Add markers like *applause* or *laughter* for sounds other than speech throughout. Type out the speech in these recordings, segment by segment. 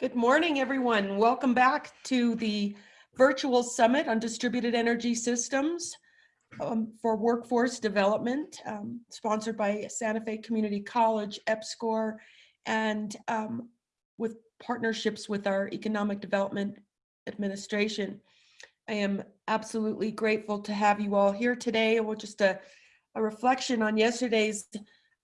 Good morning, everyone. Welcome back to the virtual summit on distributed energy systems um, for workforce development, um, sponsored by Santa Fe Community College, EPSCoR, and um, with partnerships with our Economic Development Administration. I am absolutely grateful to have you all here today. Well, just a, a reflection on yesterday's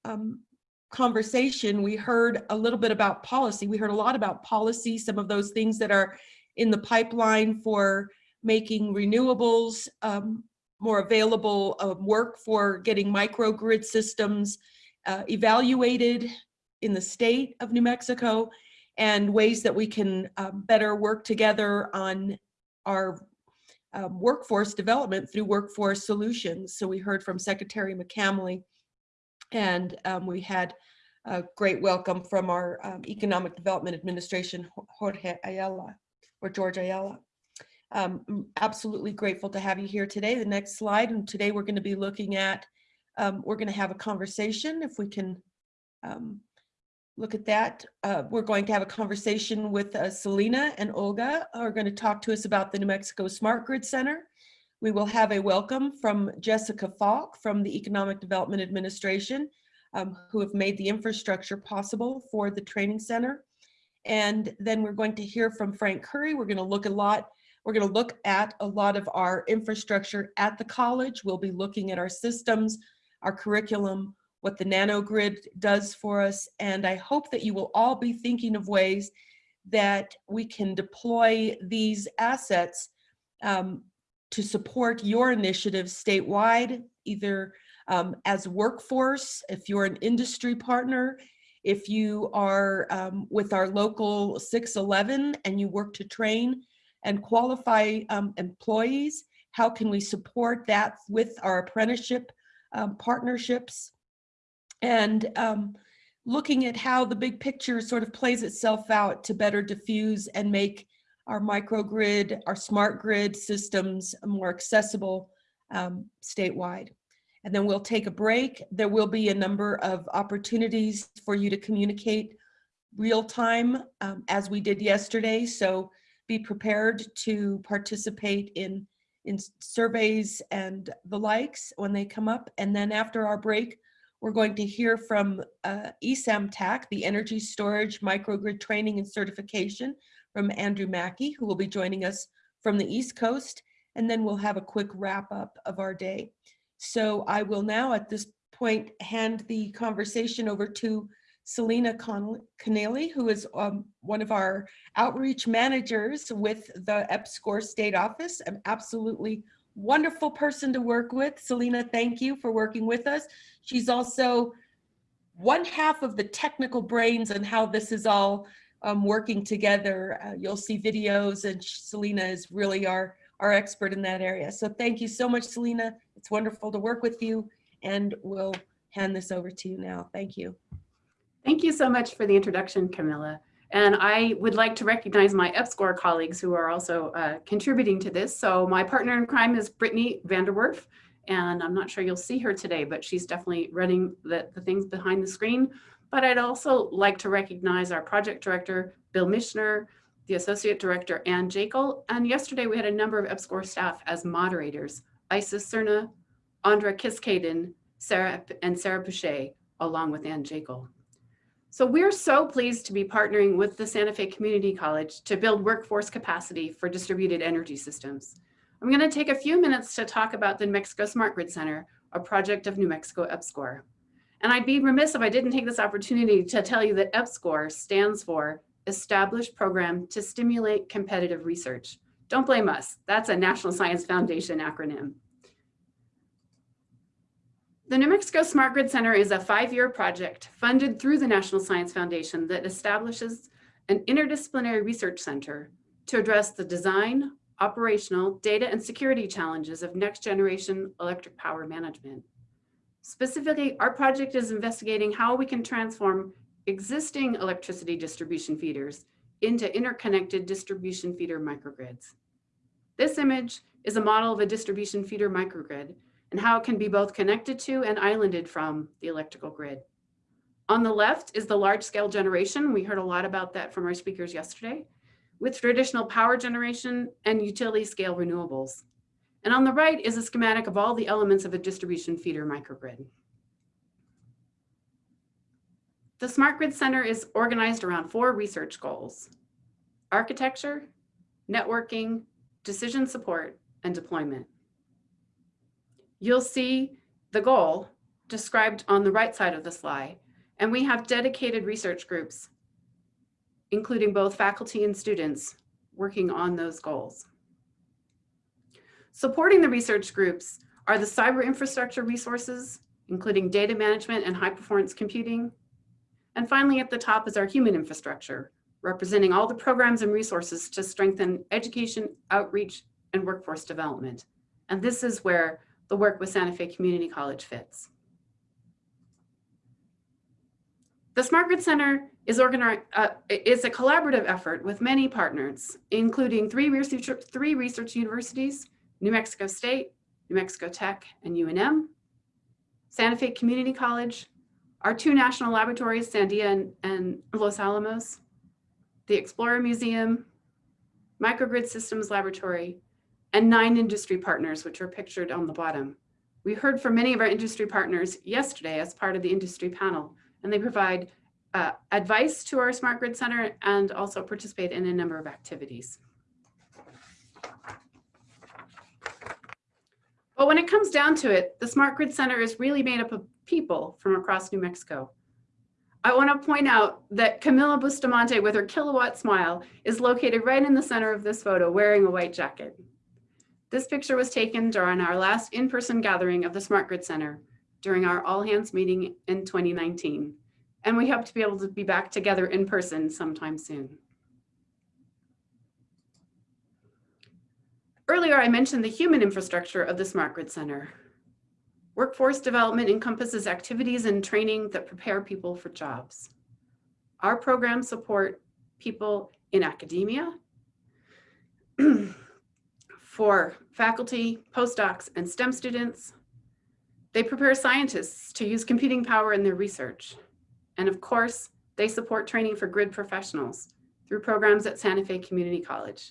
um, conversation, we heard a little bit about policy. We heard a lot about policy, some of those things that are in the pipeline for making renewables um, more available uh, work for getting microgrid systems uh, evaluated in the state of New Mexico and ways that we can um, better work together on our um, workforce development through workforce solutions. So we heard from Secretary McCamley and um, we had a great welcome from our um, Economic Development Administration, Jorge Ayala, or George Ayala. Um, absolutely grateful to have you here today. The next slide, and today we're going to be looking at, um, we're going to have a conversation, if we can um, look at that. Uh, we're going to have a conversation with uh, Selena and Olga, are going to talk to us about the New Mexico Smart Grid Center. We will have a welcome from Jessica Falk from the Economic Development Administration, um, who have made the infrastructure possible for the training center. And then we're going to hear from Frank Curry. We're going to look a lot, we're going to look at a lot of our infrastructure at the college. We'll be looking at our systems, our curriculum, what the nanogrid does for us. And I hope that you will all be thinking of ways that we can deploy these assets um, to support your initiatives statewide, either um, as workforce, if you're an industry partner, if you are um, with our local 611 and you work to train and qualify um, employees, how can we support that with our apprenticeship um, partnerships? And um, looking at how the big picture sort of plays itself out to better diffuse and make our microgrid, our smart grid systems more accessible um, statewide. And then we'll take a break. There will be a number of opportunities for you to communicate real time um, as we did yesterday. So be prepared to participate in, in surveys and the likes when they come up. And then after our break, we're going to hear from uh, ESAMTAC, the Energy Storage Microgrid Training and Certification from Andrew Mackey, who will be joining us from the East Coast. And then we'll have a quick wrap up of our day. So I will now at this point hand the conversation over to Selena Connelly, who is um, one of our outreach managers with the EPSCoR State Office. An absolutely wonderful person to work with. Selena, thank you for working with us. She's also one half of the technical brains and how this is all um, working together. Uh, you'll see videos and Selena is really our, our expert in that area. So thank you so much, Selena. It's wonderful to work with you and we'll hand this over to you now. Thank you. Thank you so much for the introduction, Camilla. And I would like to recognize my EPSCoR colleagues who are also uh, contributing to this. So my partner in crime is Brittany Vanderwerf, and I'm not sure you'll see her today, but she's definitely running the, the things behind the screen. But I'd also like to recognize our project director, Bill Michener, the associate director, Ann Jakle. And yesterday we had a number of EPSCoR staff as moderators, Isis Cerna, Andra Kiskaden, Sarah, and Sarah Boucher, along with Ann Jakle. So we're so pleased to be partnering with the Santa Fe Community College to build workforce capacity for distributed energy systems. I'm going to take a few minutes to talk about the New Mexico Smart Grid Center, a project of New Mexico EPSCoR. And I'd be remiss if I didn't take this opportunity to tell you that EPSCoR stands for Established Program to Stimulate Competitive Research. Don't blame us. That's a National Science Foundation acronym. The New Mexico Smart Grid Center is a five-year project funded through the National Science Foundation that establishes an interdisciplinary research center to address the design, operational, data, and security challenges of next-generation electric power management. Specifically, our project is investigating how we can transform existing electricity distribution feeders into interconnected distribution feeder microgrids. This image is a model of a distribution feeder microgrid and how it can be both connected to and islanded from the electrical grid. On the left is the large scale generation. We heard a lot about that from our speakers yesterday with traditional power generation and utility scale renewables. And on the right is a schematic of all the elements of a distribution feeder microgrid. The Smart Grid Center is organized around four research goals, architecture, networking, decision support, and deployment. You'll see the goal described on the right side of the slide, and we have dedicated research groups, including both faculty and students working on those goals. Supporting the research groups are the cyber infrastructure resources, including data management and high performance computing. And finally, at the top is our human infrastructure, representing all the programs and resources to strengthen education, outreach, and workforce development. And this is where the work with Santa Fe Community College fits. The Smart Grid Center is, uh, is a collaborative effort with many partners, including three research, three research universities, New Mexico State, New Mexico Tech, and UNM, Santa Fe Community College, our two national laboratories, Sandia and, and Los Alamos, the Explora Museum, Microgrid Systems Laboratory, and nine industry partners, which are pictured on the bottom. We heard from many of our industry partners yesterday as part of the industry panel, and they provide uh, advice to our Smart Grid Center and also participate in a number of activities. But when it comes down to it, the Smart Grid Center is really made up of people from across New Mexico. I want to point out that Camila Bustamante with her kilowatt smile is located right in the center of this photo wearing a white jacket. This picture was taken during our last in-person gathering of the Smart Grid Center during our all hands meeting in 2019. And we hope to be able to be back together in person sometime soon. Earlier, I mentioned the human infrastructure of the Smart Grid Center. Workforce development encompasses activities and training that prepare people for jobs. Our programs support people in academia, *clears throat* for faculty, postdocs, and STEM students. They prepare scientists to use computing power in their research. And of course, they support training for grid professionals through programs at Santa Fe Community College.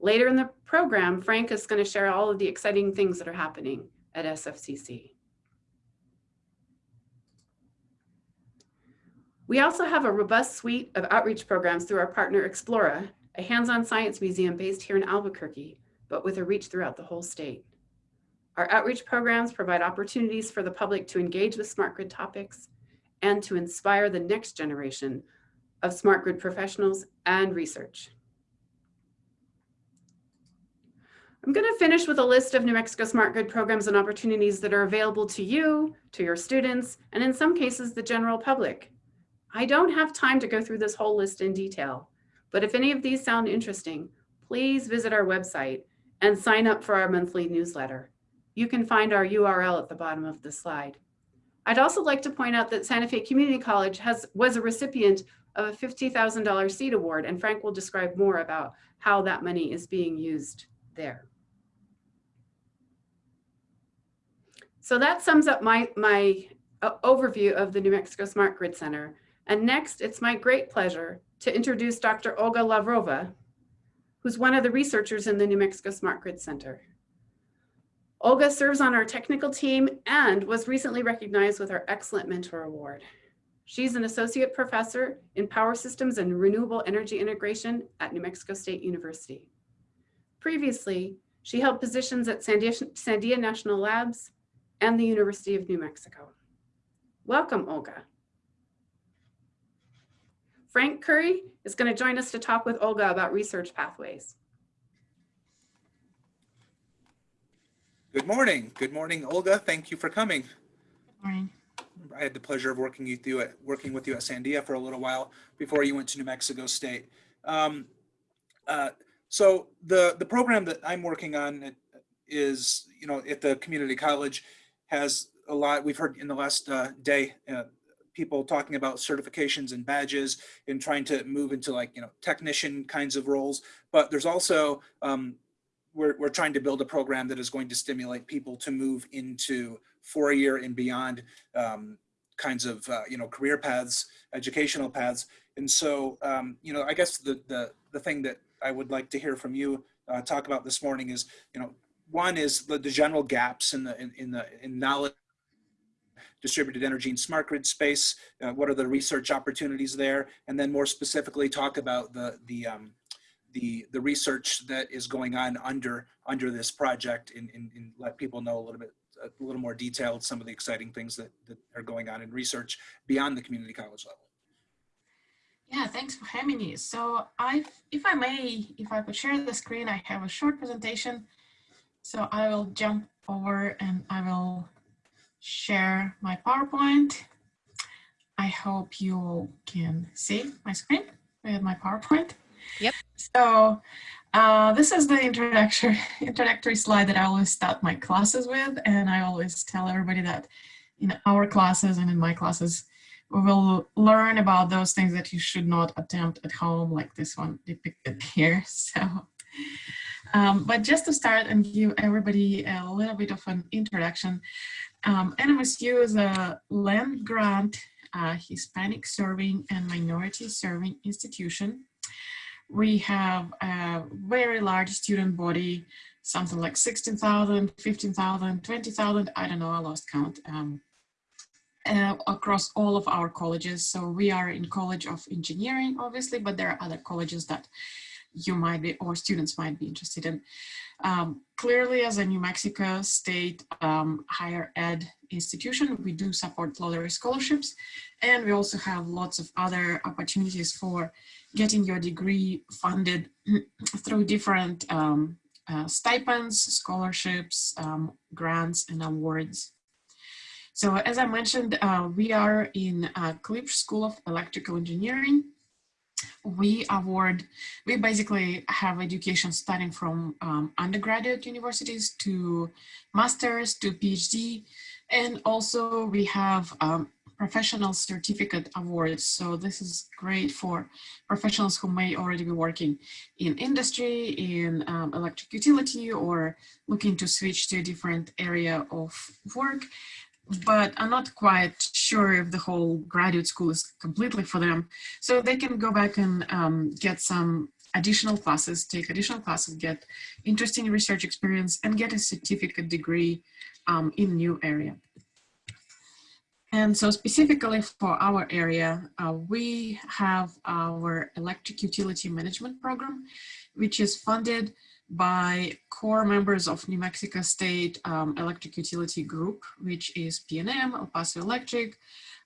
Later in the program, Frank is going to share all of the exciting things that are happening at SFCC. We also have a robust suite of outreach programs through our partner Explora, a hands-on science museum based here in Albuquerque, but with a reach throughout the whole state. Our outreach programs provide opportunities for the public to engage with smart grid topics and to inspire the next generation of smart grid professionals and research. I'm going to finish with a list of New Mexico Smart Grid programs and opportunities that are available to you, to your students, and in some cases, the general public. I don't have time to go through this whole list in detail, but if any of these sound interesting, please visit our website and sign up for our monthly newsletter. You can find our URL at the bottom of the slide. I'd also like to point out that Santa Fe Community College has was a recipient of a $50,000 seed award, and Frank will describe more about how that money is being used there. So that sums up my, my uh, overview of the New Mexico Smart Grid Center. And next, it's my great pleasure to introduce Dr. Olga Lavrova, who's one of the researchers in the New Mexico Smart Grid Center. Olga serves on our technical team and was recently recognized with our Excellent Mentor Award. She's an associate professor in power systems and renewable energy integration at New Mexico State University. Previously, she held positions at Sandia, Sandia National Labs and the University of New Mexico. Welcome, Olga. Frank Curry is going to join us to talk with Olga about research pathways. Good morning. Good morning, Olga. Thank you for coming. Good morning. I had the pleasure of working you through it, working with you at Sandia for a little while before you went to New Mexico State. Um, uh, so the the program that I'm working on is, you know, at the community college has a lot. We've heard in the last uh, day uh, people talking about certifications and badges and trying to move into like you know technician kinds of roles. But there's also um, we're, we're trying to build a program that is going to stimulate people to move into four year and beyond um, kinds of uh, you know career paths, educational paths. And so um, you know I guess the the the thing that I would like to hear from you uh, talk about this morning is you know one is the, the general gaps in the in, in the in knowledge distributed energy and smart grid space uh, what are the research opportunities there and then more specifically talk about the the um, the the research that is going on under under this project and, and, and let people know a little bit a little more detailed some of the exciting things that, that are going on in research beyond the community college level Yeah, thanks for having me. So I, if I may, if I could share the screen, I have a short presentation. So I will jump over and I will share my PowerPoint. I hope you can see my screen with my PowerPoint. Yep. So uh, this is the introductory, *laughs* introductory slide that I always start my classes with. And I always tell everybody that in our classes and in my classes, we will learn about those things that you should not attempt at home, like this one depicted *laughs* here. So, um, but just to start and give everybody a little bit of an introduction, um, NMSU is a land grant uh, Hispanic serving and minority serving institution. We have a very large student body, something like 16,000, 15,000, 20,000, I don't know, I lost count. Um, uh, across all of our colleges. So we are in College of Engineering, obviously, but there are other colleges that you might be, or students might be interested in. Um, clearly, as a New Mexico State um, higher ed institution, we do support lottery scholarships, and we also have lots of other opportunities for getting your degree funded *clears throat* through different um, uh, stipends, scholarships, um, grants, and awards. So as I mentioned, uh, we are in uh, Klipsch School of Electrical Engineering. We award, we basically have education starting from um, undergraduate universities to masters to PhD. And also we have um, professional certificate awards. So this is great for professionals who may already be working in industry, in um, electric utility, or looking to switch to a different area of work but I'm not quite sure if the whole graduate school is completely for them. So they can go back and um, get some additional classes, take additional classes, get interesting research experience, and get a certificate degree um, in new area. And so specifically for our area, uh, we have our electric utility management program, which is funded by core members of New Mexico State um, Electric Utility Group, which is PNM, El Paso Electric,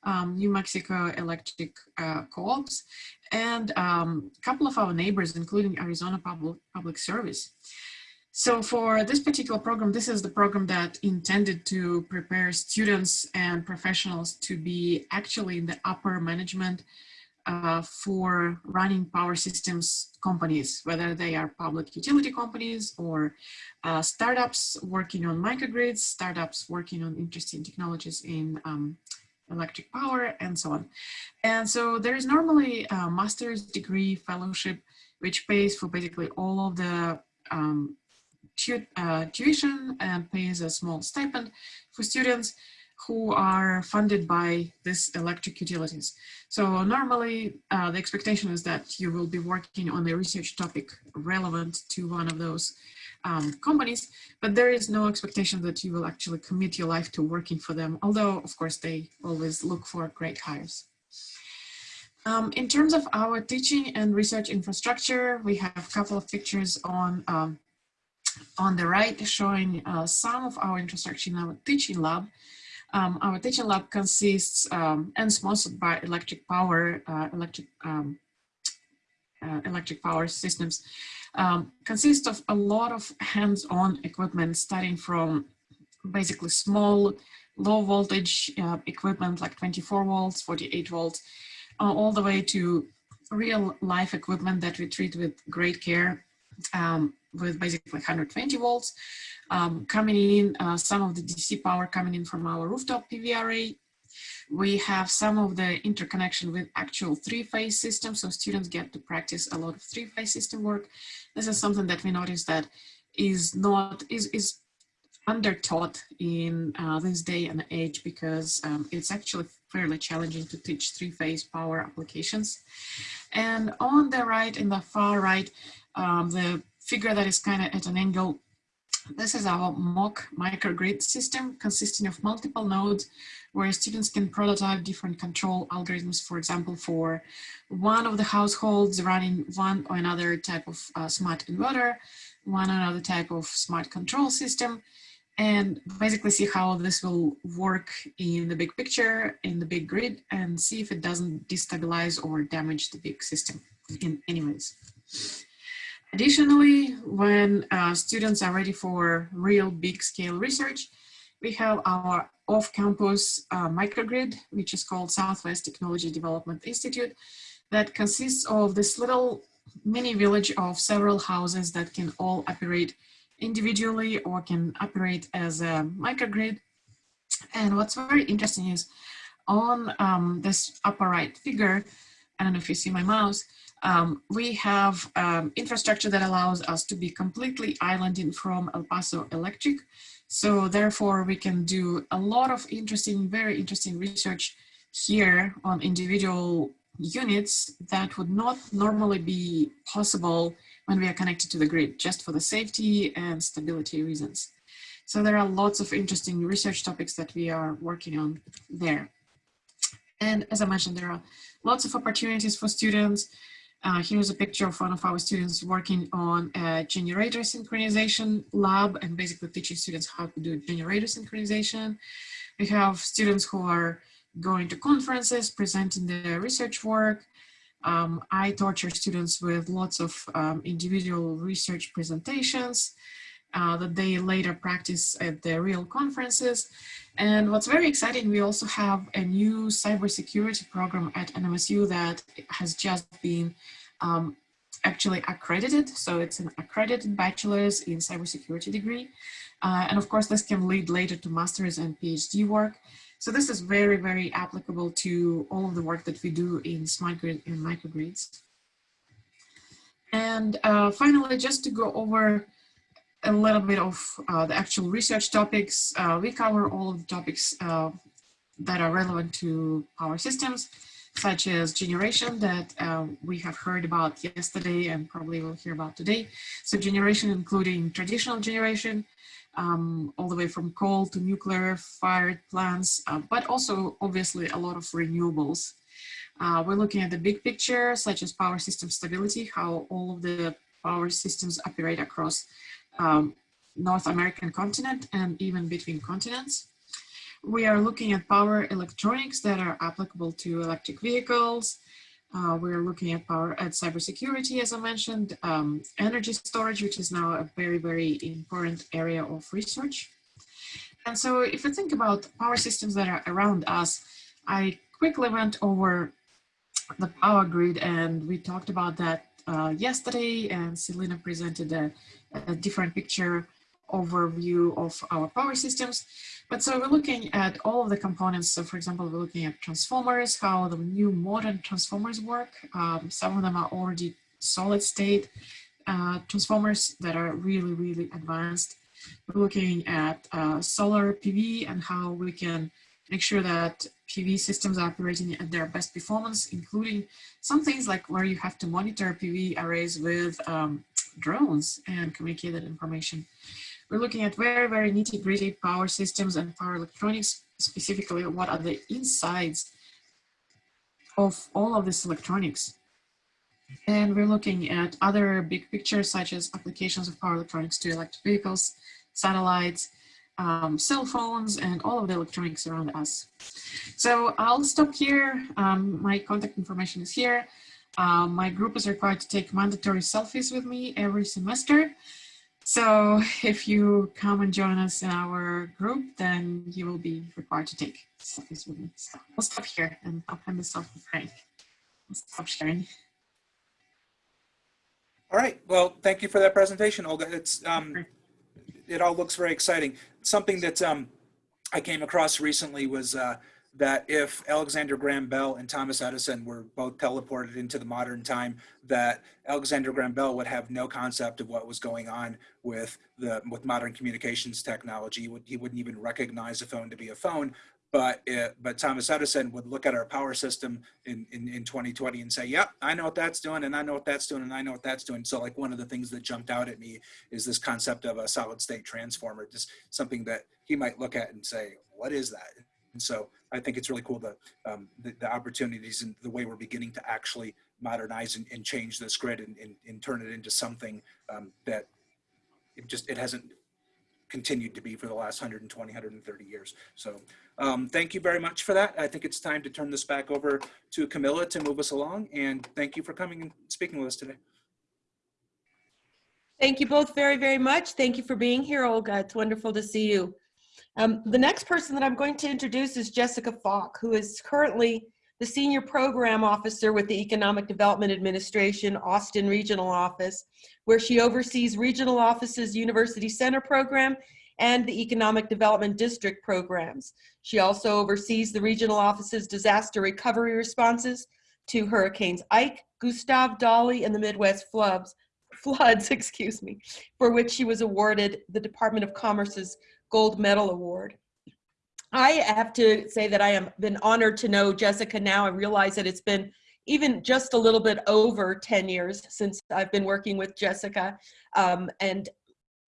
um, New Mexico Electric uh, Co-ops, and um, a couple of our neighbors, including Arizona Public, Public Service. So for this particular program, this is the program that intended to prepare students and professionals to be actually in the upper management uh, for running power systems companies, whether they are public utility companies or uh, startups working on microgrids, startups working on interesting technologies in um, electric power and so on. And so there is normally a master's degree fellowship, which pays for basically all of the um, tu uh, tuition and pays a small stipend for students who are funded by this electric utilities. So normally uh, the expectation is that you will be working on a research topic relevant to one of those um, companies, but there is no expectation that you will actually commit your life to working for them, although of course they always look for great hires. Um, in terms of our teaching and research infrastructure, we have a couple of pictures on um, on the right showing uh, some of our infrastructure in our teaching lab. Um, our teaching lab consists um, and sponsored by electric power, uh, electric um, uh, electric power systems, um, consists of a lot of hands-on equipment starting from basically small, low voltage uh, equipment like 24 volts, 48 volts, uh, all the way to real life equipment that we treat with great care um, with basically 120 volts um, coming in, uh, some of the DC power coming in from our rooftop PV array. We have some of the interconnection with actual three-phase systems, so students get to practice a lot of three-phase system work. This is something that we noticed that is not, is, is under taught in uh, this day and age because um, it's actually fairly challenging to teach three-phase power applications. And on the right, in the far right, um, the figure that is kind of at an angle, this is our mock microgrid system consisting of multiple nodes where students can prototype different control algorithms, for example, for one of the households running one or another type of uh, smart inverter, one or another type of smart control system, and basically see how this will work in the big picture, in the big grid, and see if it doesn't destabilize or damage the big system in any ways. Additionally, when uh, students are ready for real big scale research, we have our off-campus uh, microgrid, which is called Southwest Technology Development Institute, that consists of this little mini village of several houses that can all operate individually or can operate as a microgrid. And what's very interesting is on um, this upper right figure, I don't know if you see my mouse, um, we have um, infrastructure that allows us to be completely islanded from El Paso Electric. So therefore we can do a lot of interesting, very interesting research here on individual units that would not normally be possible when we are connected to the grid, just for the safety and stability reasons. So there are lots of interesting research topics that we are working on there. And as I mentioned, there are lots of opportunities for students. Uh, here's a picture of one of our students working on a generator synchronization lab and basically teaching students how to do generator synchronization. We have students who are going to conferences, presenting their research work. Um, I torture students with lots of um, individual research presentations uh, that they later practice at the real conferences. And what's very exciting, we also have a new cybersecurity program at NMSU that has just been um, actually accredited. So it's an accredited bachelor's in cybersecurity degree. Uh, and of course, this can lead later to master's and PhD work. So this is very, very applicable to all of the work that we do in smart grid and microgrids. And uh, finally, just to go over a little bit of uh, the actual research topics, uh, we cover all of the topics uh, that are relevant to power systems, such as generation that uh, we have heard about yesterday and probably will hear about today. So generation including traditional generation, um, all the way from coal to nuclear fired plants, uh, but also obviously a lot of renewables. Uh, we're looking at the big picture, such as power system stability, how all of the power systems operate across um, North American continent and even between continents. We are looking at power electronics that are applicable to electric vehicles, uh, we're looking at power at cybersecurity, as I mentioned, um, energy storage, which is now a very, very important area of research. And so if you think about power systems that are around us, I quickly went over the power grid and we talked about that uh, yesterday and Selena presented a, a different picture overview of our power systems. But so we're looking at all of the components. So for example, we're looking at transformers, how the new modern transformers work. Um, some of them are already solid state uh, transformers that are really, really advanced. We're looking at uh, solar PV and how we can make sure that PV systems are operating at their best performance, including some things like where you have to monitor PV arrays with um, drones and communicate that information. We're looking at very, very nitty gritty power systems and power electronics, specifically what are the insides of all of this electronics. And we're looking at other big pictures such as applications of power electronics to electric vehicles, satellites, um, cell phones, and all of the electronics around us. So I'll stop here. Um, my contact information is here. Um, my group is required to take mandatory selfies with me every semester. So if you come and join us in our group, then you will be required to take selfies with me. So I'll stop here and I'll hand this off to Frank. I'll stop sharing. All right. Well, thank you for that presentation, Olga. It's um, it all looks very exciting. Something that um, I came across recently was uh, that if Alexander Graham Bell and Thomas Edison were both teleported into the modern time, that Alexander Graham Bell would have no concept of what was going on with the with modern communications technology. He, would, he wouldn't even recognize a phone to be a phone. But uh, but Thomas Edison would look at our power system in, in in 2020 and say, "Yep, I know what that's doing, and I know what that's doing, and I know what that's doing." So like one of the things that jumped out at me is this concept of a solid state transformer, just something that he might look at and say, "What is that?" And so I think it's really cool the um, the, the opportunities and the way we're beginning to actually modernize and, and change this grid and, and, and turn it into something um, that it just it hasn't continued to be for the last 120 130 years so um, thank you very much for that i think it's time to turn this back over to camilla to move us along and thank you for coming and speaking with us today Thank you both very, very much. Thank you for being here, Olga. It's wonderful to see you. Um, the next person that I'm going to introduce is Jessica Falk, who is currently the Senior Program Officer with the Economic Development Administration Austin Regional Office, where she oversees Regional Office's University Center Program and the Economic Development District programs. She also oversees the Regional Office's disaster recovery responses to Hurricanes Ike, Gustav, Dolly, and the Midwest floods, floods, *laughs* excuse me, for which she was awarded the Department of Commerce's Gold Medal Award. I have to say that I have been honored to know Jessica now. I realize that it's been even just a little bit over 10 years since I've been working with Jessica. Um, and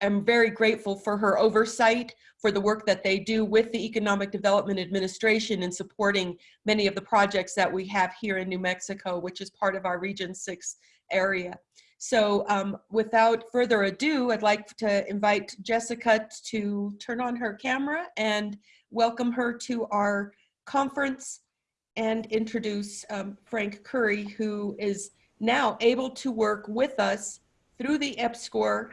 I'm very grateful for her oversight, for the work that they do with the Economic Development Administration in supporting many of the projects that we have here in New Mexico, which is part of our Region 6 area. So um, without further ado, I'd like to invite Jessica to turn on her camera and welcome her to our conference and introduce um, Frank Curry, who is now able to work with us through the EPSCoR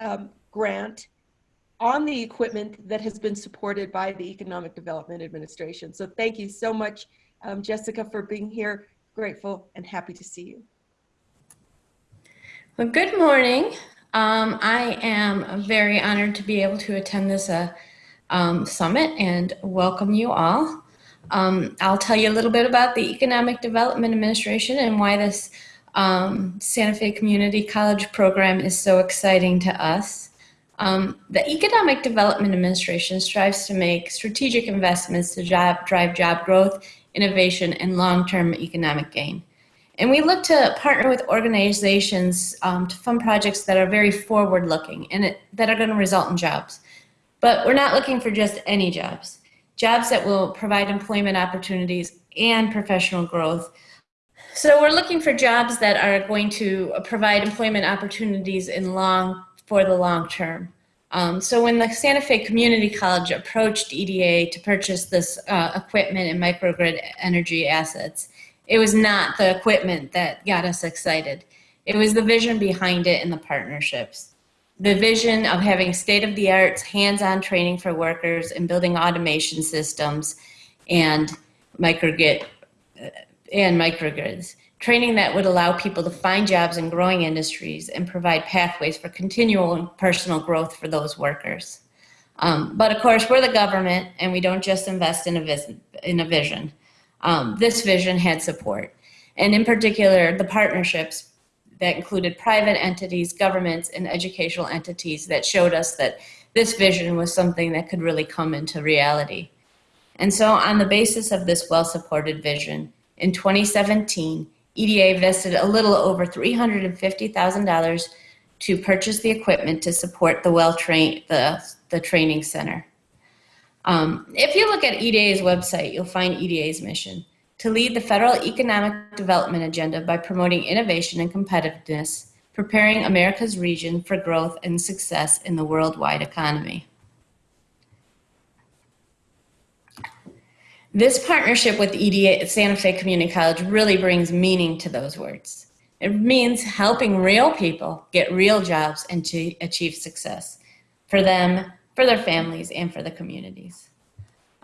um, grant on the equipment that has been supported by the Economic Development Administration. So thank you so much, um, Jessica, for being here. Grateful and happy to see you. Well, good morning. Um, I am very honored to be able to attend this uh, um, summit and welcome you all. Um, I'll tell you a little bit about the Economic Development Administration and why this um, Santa Fe Community College program is so exciting to us. Um, the Economic Development Administration strives to make strategic investments to job, drive job growth, innovation, and long-term economic gain. And we look to partner with organizations um, to fund projects that are very forward looking and it, that are going to result in jobs. But we're not looking for just any jobs, jobs that will provide employment opportunities and professional growth. So we're looking for jobs that are going to provide employment opportunities in long, for the long term. Um, so when the Santa Fe Community College approached EDA to purchase this uh, equipment and microgrid energy assets, it was not the equipment that got us excited. It was the vision behind it and the partnerships. The vision of having state-of-the-art hands-on training for workers and building automation systems and microgrid uh, and microgrids. Training that would allow people to find jobs in growing industries and provide pathways for continual personal growth for those workers. Um, but of course, we're the government and we don't just invest in a, vision, in a vision um, this vision had support. And in particular, the partnerships that included private entities, governments, and educational entities that showed us that this vision was something that could really come into reality. And so on the basis of this well-supported vision, in 2017, EDA invested a little over $350,000 to purchase the equipment to support the well train the, the training center. Um, if you look at EDA's website, you'll find EDA's mission to lead the federal economic development agenda by promoting innovation and competitiveness, preparing America's region for growth and success in the worldwide economy. This partnership with EDA at Santa Fe Community College really brings meaning to those words. It means helping real people get real jobs and to achieve success for them, for their families and for the communities.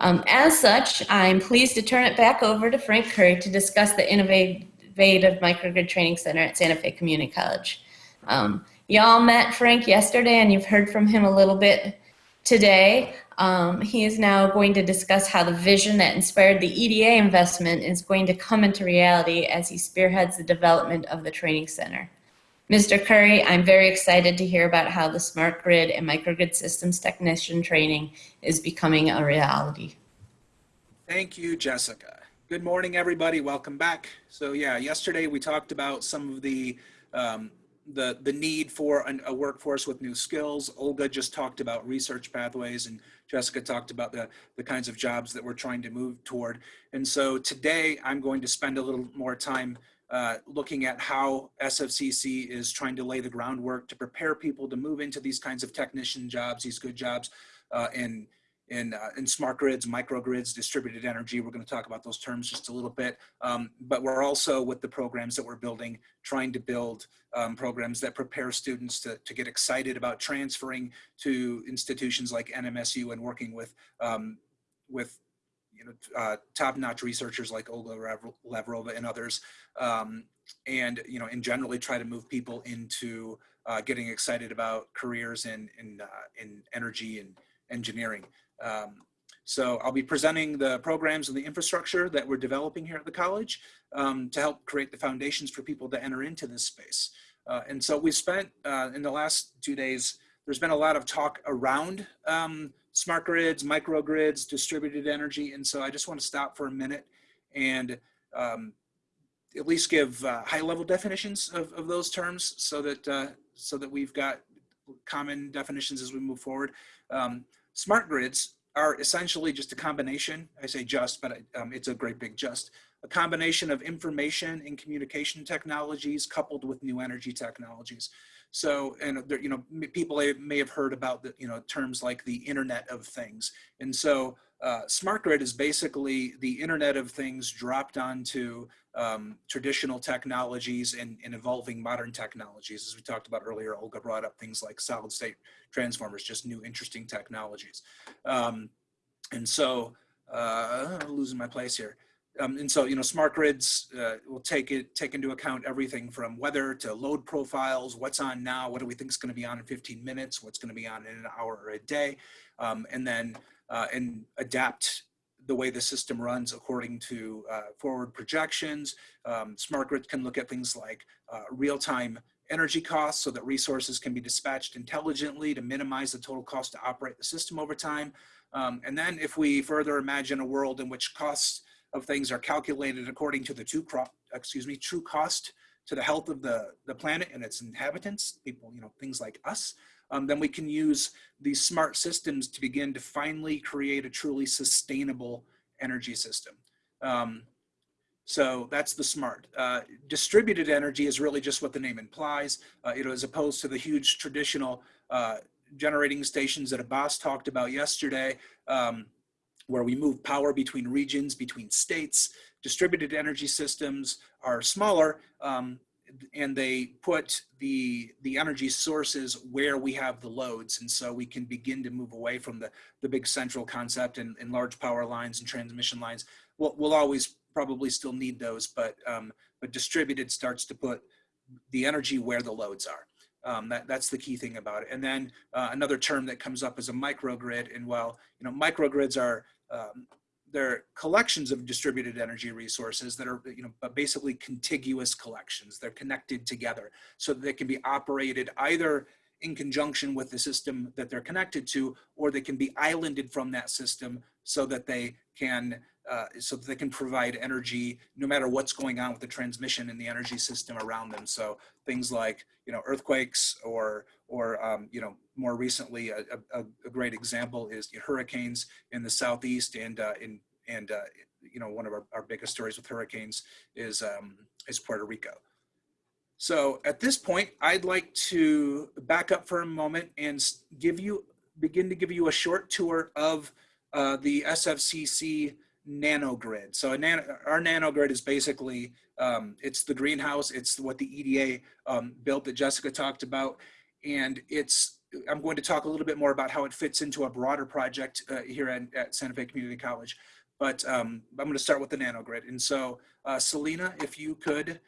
Um, as such, I'm pleased to turn it back over to Frank Curry to discuss the innovative microgrid training center at Santa Fe Community College. Um, Y'all met Frank yesterday and you've heard from him a little bit today. Um, he is now going to discuss how the vision that inspired the EDA investment is going to come into reality as he spearheads the development of the training center. Mr. Curry, I'm very excited to hear about how the smart grid and microgrid systems technician training is becoming a reality. Thank you, Jessica. Good morning, everybody. Welcome back. So yeah, yesterday we talked about some of the um, the the need for an, a workforce with new skills. Olga just talked about research pathways, and Jessica talked about the the kinds of jobs that we're trying to move toward. And so today I'm going to spend a little more time uh, looking at how SFCC is trying to lay the groundwork to prepare people to move into these kinds of technician jobs, these good jobs, uh, in in, uh, in smart grids, microgrids, distributed energy. We're going to talk about those terms just a little bit. Um, but we're also with the programs that we're building, trying to build um, programs that prepare students to, to get excited about transferring to institutions like NMSU and working with, um, with you know, uh, top-notch researchers like Olga Lavrova and others, um, and you know, and generally try to move people into uh, getting excited about careers in in, uh, in energy and engineering. Um, so I'll be presenting the programs and the infrastructure that we're developing here at the college um, to help create the foundations for people to enter into this space. Uh, and so we spent uh, in the last two days, there's been a lot of talk around um, smart grids, microgrids, distributed energy. And so I just want to stop for a minute and um, at least give uh, high level definitions of, of those terms so that, uh, so that we've got common definitions as we move forward. Um, Smart grids are essentially just a combination, I say just, but um, it's a great big just, a combination of information and communication technologies coupled with new energy technologies. So, and there, you know, people may have heard about the, you know, terms like the Internet of Things. And so uh, smart grid is basically the Internet of Things dropped onto um, traditional technologies and, and, evolving modern technologies. As we talked about earlier, Olga brought up things like solid state transformers, just new interesting technologies. Um, and so, uh, losing my place here. Um, and so, you know, smart grids uh, will take it take into account everything from weather to load profiles, what's on now, what do we think is going to be on in 15 minutes, what's going to be on in an hour or a day, um, and then uh, and adapt the way the system runs according to uh, forward projections. Um, smart grid can look at things like uh, real-time energy costs so that resources can be dispatched intelligently to minimize the total cost to operate the system over time. Um, and then if we further imagine a world in which costs of things are calculated according to the true, excuse me, true cost to the health of the, the planet and its inhabitants, people, you know, things like us, um, then we can use these smart systems to begin to finally create a truly sustainable energy system. Um, so that's the smart. Uh, distributed energy is really just what the name implies, uh, you know, as opposed to the huge traditional uh, generating stations that Abbas talked about yesterday, um, where we move power between regions, between states. Distributed energy systems are smaller, um, and they put the the energy sources where we have the loads and so we can begin to move away from the the big central concept and, and large power lines and transmission lines we'll, we'll always probably still need those but um, but distributed starts to put the energy where the loads are um, that, that's the key thing about it. And then uh, another term that comes up is a microgrid. And well, you know, microgrids are um, they're collections of distributed energy resources that are you know basically contiguous collections. They're connected together. So that they can be operated either in conjunction with the system that they're connected to or they can be islanded from that system so that they can uh, so that they can provide energy no matter what's going on with the transmission in the energy system around them so things like you know earthquakes or or um, you know more recently a, a, a, great example is hurricanes in the southeast and uh, in and uh, you know one of our, our biggest stories with hurricanes is um, is Puerto Rico. So at this point, I'd like to back up for a moment and give you begin to give you a short tour of uh, the SFCC nanogrid. So a nano, our nanogrid is basically um, it's the greenhouse. It's what the EDA um, built that Jessica talked about, and it's I'm going to talk a little bit more about how it fits into a broader project uh, here at, at, Santa Fe Community College. But um, I'm going to start with the nanogrid. And so, uh, Selena, if you could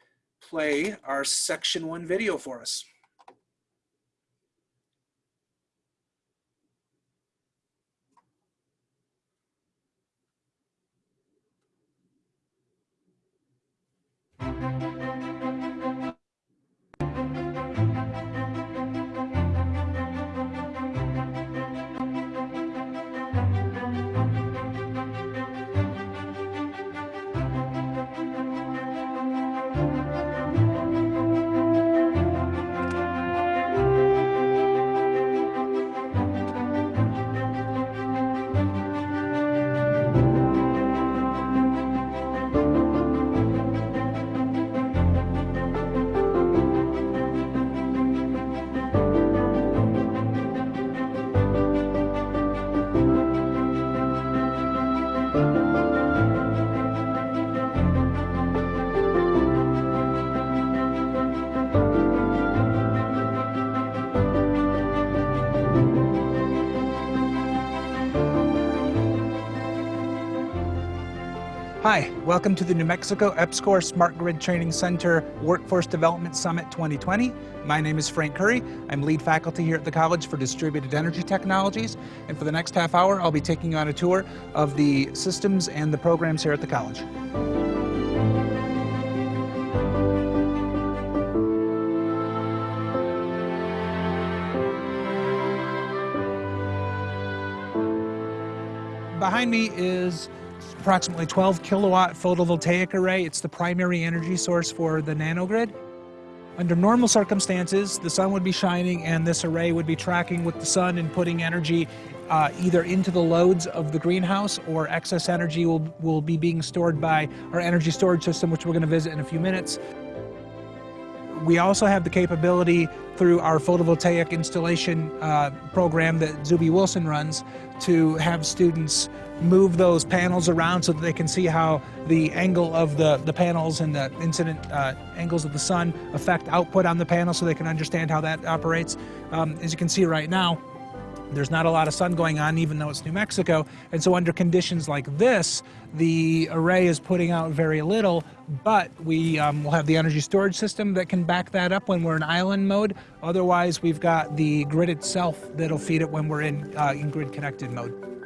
play our section one video for us. Música welcome to the New Mexico EPSCoR Smart Grid Training Center Workforce Development Summit 2020. My name is Frank Curry. I'm lead faculty here at the College for Distributed Energy Technologies. And for the next half hour, I'll be taking you on a tour of the systems and the programs here at the college. Behind me is approximately 12 kilowatt photovoltaic array. It's the primary energy source for the nanogrid. Under normal circumstances, the sun would be shining and this array would be tracking with the sun and putting energy uh, either into the loads of the greenhouse or excess energy will, will be being stored by our energy storage system, which we're going to visit in a few minutes. We also have the capability through our photovoltaic installation uh, program that Zuby Wilson runs to have students move those panels around so that they can see how the angle of the, the panels and the incident uh, angles of the sun affect output on the panel so they can understand how that operates. Um, as you can see right now, there's not a lot of sun going on even though it's New Mexico and so under conditions like this the array is putting out very little but we um, will have the energy storage system that can back that up when we're in island mode otherwise we've got the grid itself that'll feed it when we're in, uh, in grid connected mode.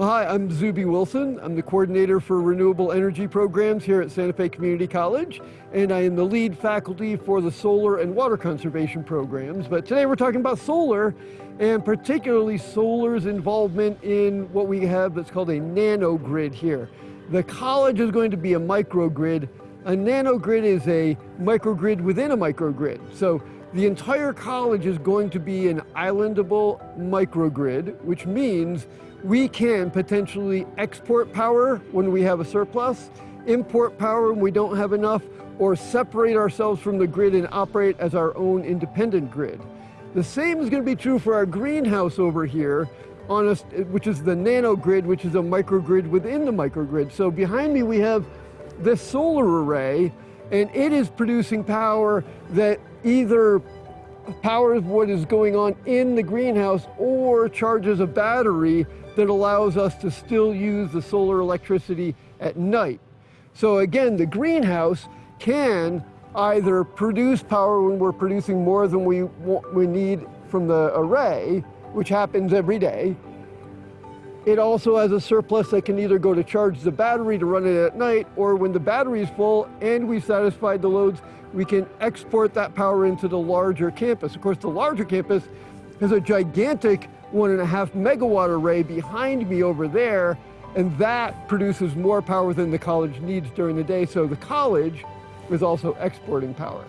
Hi, I'm Zuby Wilson. I'm the coordinator for renewable energy programs here at Santa Fe Community College, and I am the lead faculty for the solar and water conservation programs. But today we're talking about solar, and particularly solar's involvement in what we have that's called a nanogrid here. The college is going to be a microgrid. A nanogrid is a microgrid within a microgrid. So the entire college is going to be an islandable microgrid, which means we can potentially export power when we have a surplus, import power when we don't have enough, or separate ourselves from the grid and operate as our own independent grid. The same is going to be true for our greenhouse over here, on a, which is the nanogrid, which is a microgrid within the microgrid. So behind me we have this solar array, and it is producing power that either powers what is going on in the greenhouse or charges a battery that allows us to still use the solar electricity at night. So again, the greenhouse can either produce power when we're producing more than we, we need from the array, which happens every day. It also has a surplus that can either go to charge the battery to run it at night, or when the battery is full and we've satisfied the loads, we can export that power into the larger campus. Of course, the larger campus has a gigantic one and a half megawatt array behind me over there, and that produces more power than the college needs during the day, so the college is also exporting power.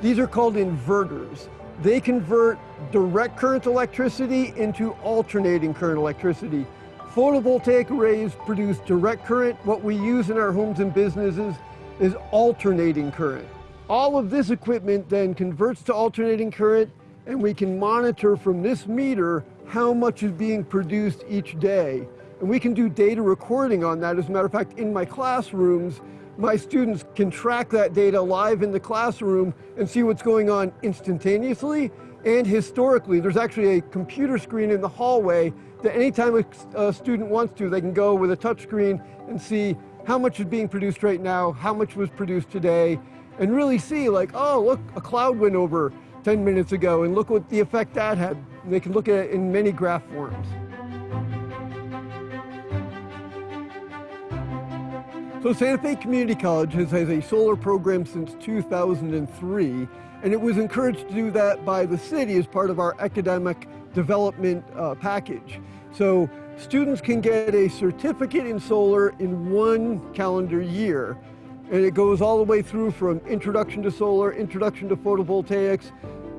These are called inverters. They convert direct current electricity into alternating current electricity. Photovoltaic arrays produce direct current. What we use in our homes and businesses is alternating current. All of this equipment then converts to alternating current and we can monitor from this meter how much is being produced each day. And we can do data recording on that. As a matter of fact, in my classrooms, my students can track that data live in the classroom and see what's going on instantaneously and historically. There's actually a computer screen in the hallway that anytime a, student wants to, they can go with a touch screen and see how much is being produced right now, how much was produced today, and really see like, oh, look, a cloud went over 10 minutes ago and look what the effect that had. They can look at it in many graph forms. So Santa Fe Community College has, has a solar program since 2003, and it was encouraged to do that by the city as part of our academic development uh, package. So students can get a certificate in solar in one calendar year, and it goes all the way through from introduction to solar, introduction to photovoltaics,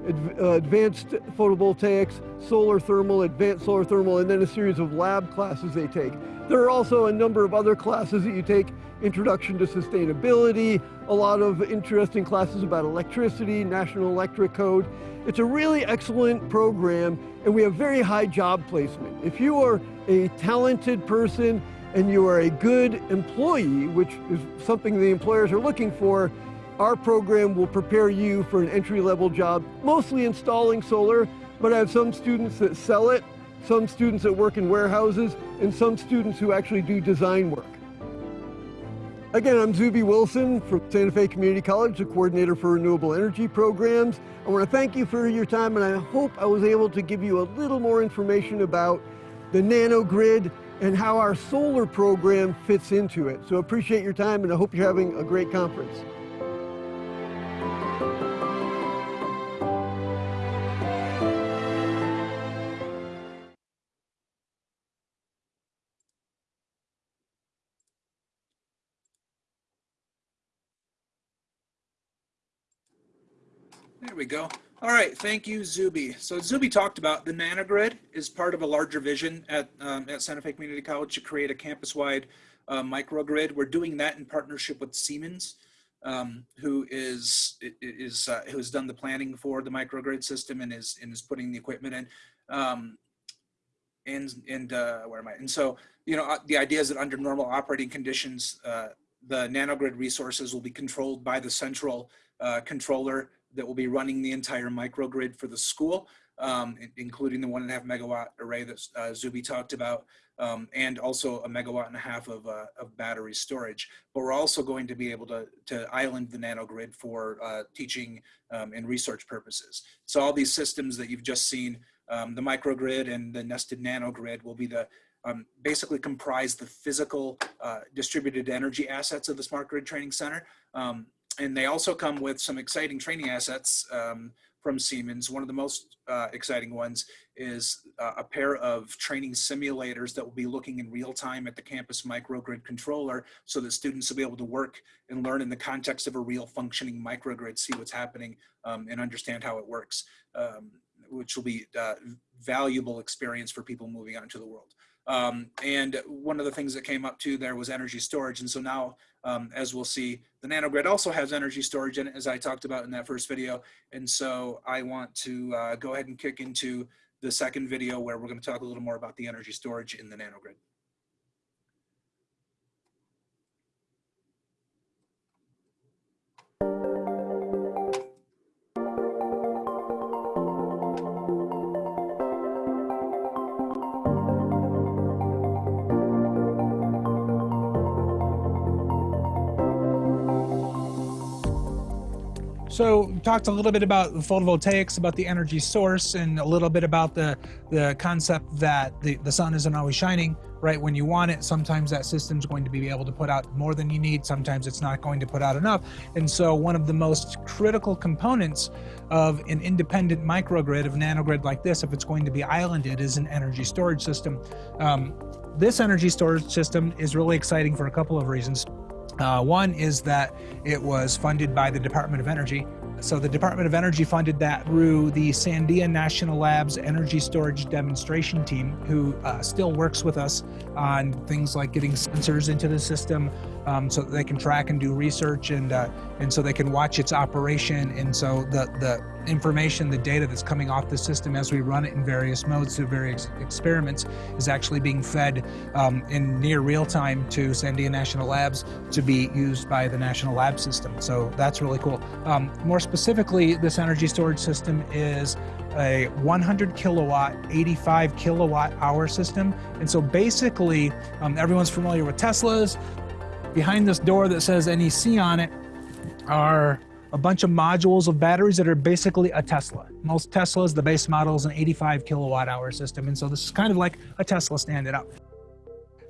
Uh, advanced photovoltaics, solar thermal, advanced solar thermal, and then a series of lab classes they take. There are also a number of other classes that you take, introduction to sustainability, a lot of interesting classes about electricity, National Electric Code. It's a really excellent program, and we have very high job placement. If you are a talented person and you are a good employee, which is something the employers are looking for, our program will prepare you for an entry-level job, mostly installing solar, but I have some students that sell it some students that work in warehouses, and some students who actually do design work. Again, I'm Zuby Wilson from Santa Fe Community College, the coordinator for renewable energy programs. I want to thank you for your time, and I hope I was able to give you a little more information about the nanogrid and how our solar program fits into it. So appreciate your time, and I hope you're having a great conference. We go. All right, thank you, Zuby. So Zuby talked about the nanogrid is part of a larger vision at, um, at Santa Fe Community College to create a campus-wide uh, microgrid. We're doing that in partnership with Siemens, um, who is is uh, who has done the planning for the microgrid system and is and is putting the equipment in. Um, and and uh, where am I? And so you know uh, the idea is that under normal operating conditions, uh, the nanogrid resources will be controlled by the central uh, controller that will be running the entire microgrid for the school, um, including the one and a half megawatt array that uh, Zuby talked about, um, and also a megawatt and a half of, uh, of battery storage. But we're also going to be able to, to island the nanogrid for uh, teaching um, and research purposes. So all these systems that you've just seen, um, the microgrid and the nested nanogrid will be the um, basically comprise the physical uh, distributed energy assets of the Smart Grid Training Center. And they also come with some exciting training assets um, from Siemens. One of the most uh, exciting ones is uh, a pair of training simulators that will be looking in real time at the campus microgrid controller so that students will be able to work and learn in the context of a real functioning microgrid, see what's happening um, and understand how it works, um, which will be uh, valuable experience for people moving out into the world. Um, and one of the things that came up too there was energy storage. And so now, um, as we'll see, the nanogrid also has energy storage in it, as I talked about in that first video. And so I want to uh, go ahead and kick into the second video where we're going to talk a little more about the energy storage in the nanogrid. So talked a little bit about photovoltaics, about the energy source, and a little bit about the the concept that the, the sun isn't always shining right when you want it. Sometimes that system's going to be able to put out more than you need. Sometimes it's not going to put out enough. And so one of the most critical components of an independent microgrid, of nanogrid like this, if it's going to be islanded, is an energy storage system. Um, this energy storage system is really exciting for a couple of reasons. Uh, one is that it was funded by the Department of Energy. So the Department of Energy funded that through the Sandia National Labs Energy Storage Demonstration Team, who uh, still works with us on things like getting sensors into the system um, so that they can track and do research and uh, and so they can watch its operation. And so the, the information, the data that's coming off the system as we run it in various modes through various experiments is actually being fed um, in near real time to Sandia National Labs to be used by the National Lab System. So that's really cool. Um, more specifically, this energy storage system is a 100 kilowatt, 85 kilowatt hour system. And so basically, um, everyone's familiar with Teslas. Behind this door that says NEC on it are a bunch of modules of batteries that are basically a Tesla. Most Teslas, the base model is an 85 kilowatt hour system. And so this is kind of like a Tesla standing up.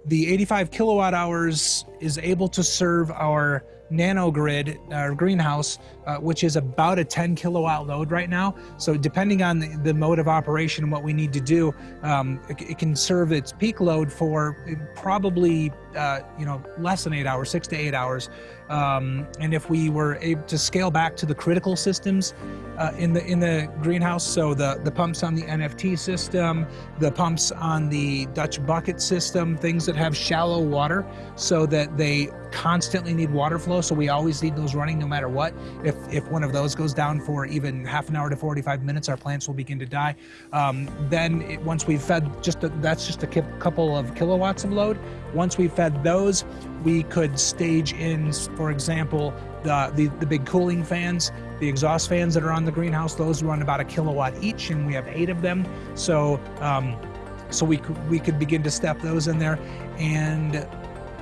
The 85 kilowatt hours is able to serve our nanogrid, our greenhouse, uh, which is about a 10 kilowatt load right now. So depending on the, the mode of operation and what we need to do, um, it, it, can serve its peak load for probably, uh, you know, less than eight hours, six to eight hours. Um, and if we were able to scale back to the critical systems uh, in the in the greenhouse, so the the pumps on the NFT system, the pumps on the Dutch bucket system, things that have shallow water, so that they constantly need water flow. So we always need those running no matter what. If if one of those goes down for even half an hour to 45 minutes, our plants will begin to die. Um, then it, once we've fed just a, that's just a couple of kilowatts of load. Once we've fed those, we could stage in, for example, the, the, the, big cooling fans, the exhaust fans that are on the greenhouse, those run about a kilowatt each, and we have eight of them. So um, so we could, we could begin to step those in there. And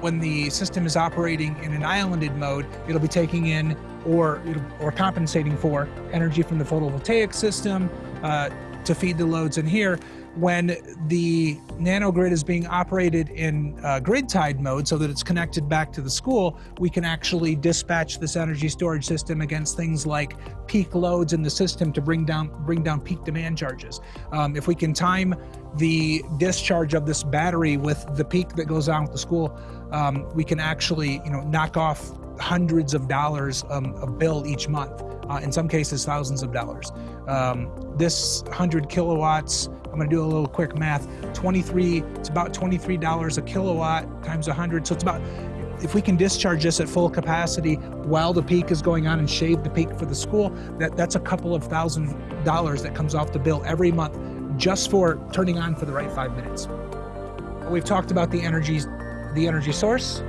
when the system is operating in an islanded mode, it'll be taking in or or compensating for energy from the photovoltaic system uh, to feed the loads in here. When the nanogrid is being operated in uh, grid tied mode so that it's connected back to the school, we can actually dispatch this energy storage system against things like peak loads in the system to bring down bring down peak demand charges. Um, if we can time the discharge of this battery with the peak that goes on with the school, um, we can actually you know knock off hundreds of dollars um, of bill each month. Uh, in some cases, thousands of dollars. Um, this 100 kilowatts, I'm going to do a little quick math. 23, it's about $23 a kilowatt times 100. So it's about, if we can discharge this at full capacity while the peak is going on and shave the peak for the school, that, that's a couple of thousand dollars that comes off the bill every month just for turning on for the right five minutes. We've talked about the energy, the energy source,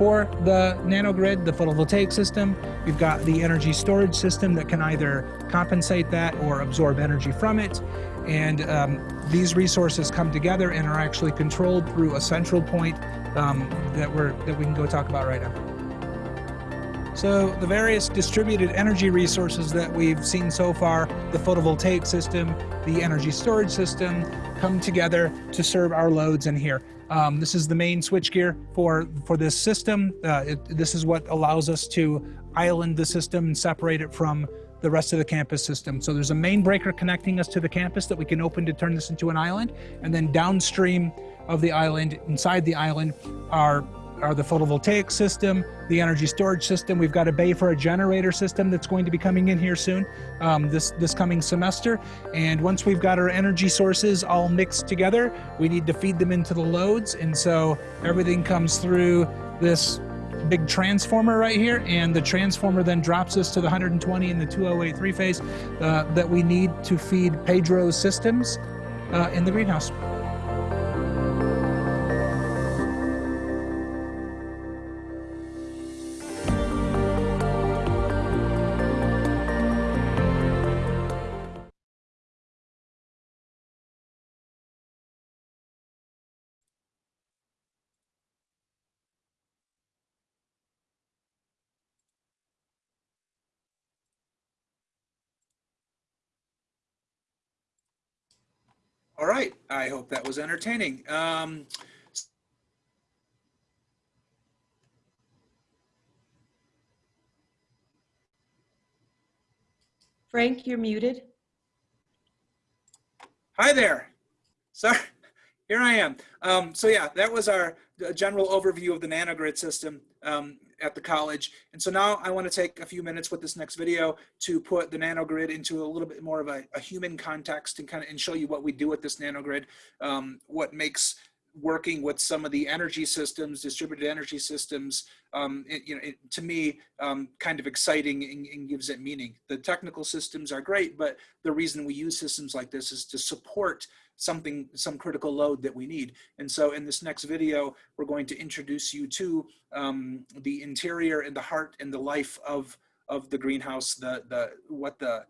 for the nanogrid, the photovoltaic system. We've got the energy storage system that can either compensate that or absorb energy from it. And um, these resources come together and are actually controlled through a central point um, that we're that we can go talk about right now. So the various distributed energy resources that we've seen so far, the photovoltaic system, the energy storage system, come together to serve our loads in here. Um, this is the main switchgear for, for this system. Uh, it, this is what allows us to island the system and separate it from the rest of the campus system. So there's a main breaker connecting us to the campus that we can open to turn this into an island. And then downstream of the island, inside the island, are are the photovoltaic system, the energy storage system. We've got a bay for a generator system that's going to be coming in here soon, um, this, this coming semester. And once we've got our energy sources all mixed together, we need to feed them into the loads. And so everything comes through this big transformer right here and the transformer then drops us to the 120 and the 208 three phase uh, that we need to feed Pedro's systems uh, in the greenhouse. All right. I hope that was entertaining. Um, Frank, you're muted. hi there. Sorry. Here I am. Um, so yeah, that was our uh, general overview of the nanogrid system um, at the college. And so now I want to take a few minutes with this next video to put the nanogrid into a little bit more of a, a human context and kind of and show you what we do with this nanogrid, um, what makes working with some of the energy systems, distributed energy systems, um, it, you know, it, to me, um, kind of exciting and, and, gives it meaning. The technical systems are great, but the reason we use systems like this is to support something, some critical load that we need. And so in this next video, we're going to introduce you to um, the interior and the heart and the life of, of the greenhouse, the, the, what the,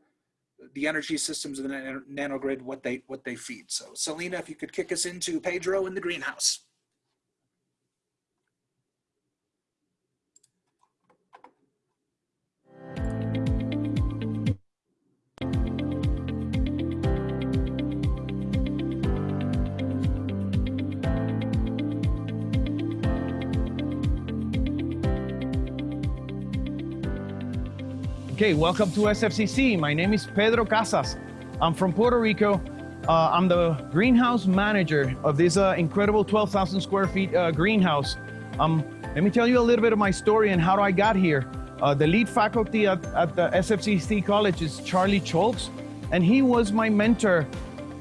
the energy systems of the nanogrid, what they what they feed. So Selena, if you could kick us into Pedro in the greenhouse. Okay, welcome to SFCC. My name is Pedro Casas. I'm from Puerto Rico. Uh, I'm the greenhouse manager of this uh, incredible 12,000 square feet uh, greenhouse. Um, let me tell you a little bit of my story and how I got here. Uh, the lead faculty at, at, the SFCC college is Charlie Cholks, and he was my mentor,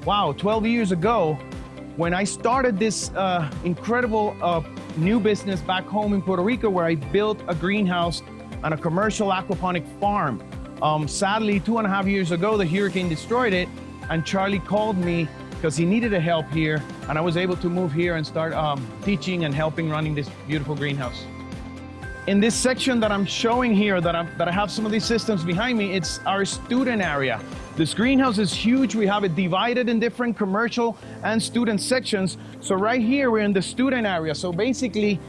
wow, 12 years ago when I started this uh, incredible uh, new business back home in Puerto Rico where I built a greenhouse on a commercial aquaponic farm. Um, sadly, two and a half years ago, the hurricane destroyed it, and Charlie called me because he needed a help here, and I was able to move here and start um, teaching and helping running this beautiful greenhouse. In this section that I'm showing here, that, I'm, that I have some of these systems behind me, it's our student area. This greenhouse is huge. We have it divided in different commercial and student sections. So right here, we're in the student area. So basically,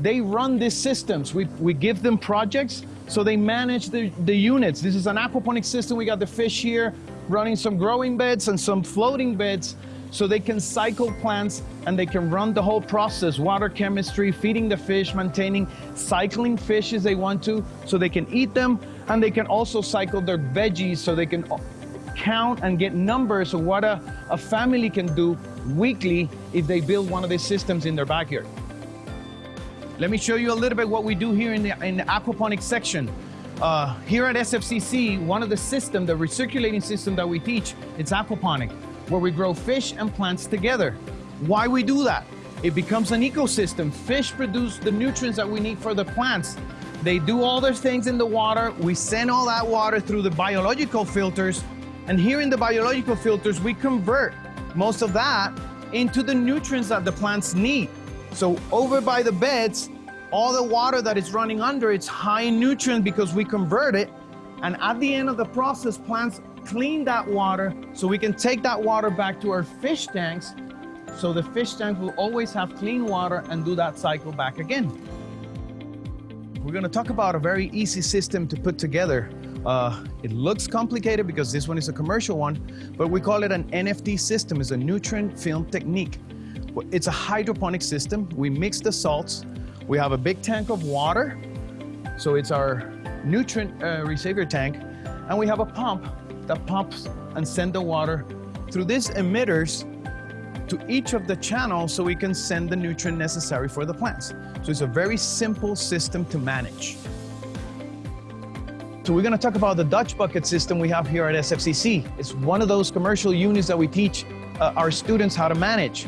they run these systems. We, we give them projects, so they manage the, the units. This is an aquaponic system. We got the fish here running some growing beds and some floating beds so they can cycle plants and they can run the whole process, water chemistry, feeding the fish, maintaining, cycling fish as they want to, so they can eat them, and they can also cycle their veggies so they can count and get numbers of what a, a family can do weekly if they build one of these systems in their backyard. Let me show you a little bit what we do here in the, in the aquaponics section. Uh, here at SFCC, one of the system, the recirculating system that we teach, it's aquaponic, where we grow fish and plants together. Why we do that? It becomes an ecosystem. Fish produce the nutrients that we need for the plants. They do all their things in the water. We send all that water through the biological filters. And here in the biological filters, we convert most of that into the nutrients that the plants need. So over by the beds, all the water that is running under, it's high in nutrient because we convert it. And at the end of the process, plants clean that water so we can take that water back to our fish tanks. So the fish tanks will always have clean water and do that cycle back again. We're gonna talk about a very easy system to put together. Uh, it looks complicated because this one is a commercial one, but we call it an NFT system. It's a nutrient film technique. It's a hydroponic system. We mix the salts. We have a big tank of water. So it's our nutrient uh, receiver tank. And we have a pump that pumps and send the water through these emitters to each of the channels so we can send the nutrient necessary for the plants. So it's a very simple system to manage. So we're gonna talk about the Dutch bucket system we have here at SFCC. It's one of those commercial units that we teach uh, our students how to manage.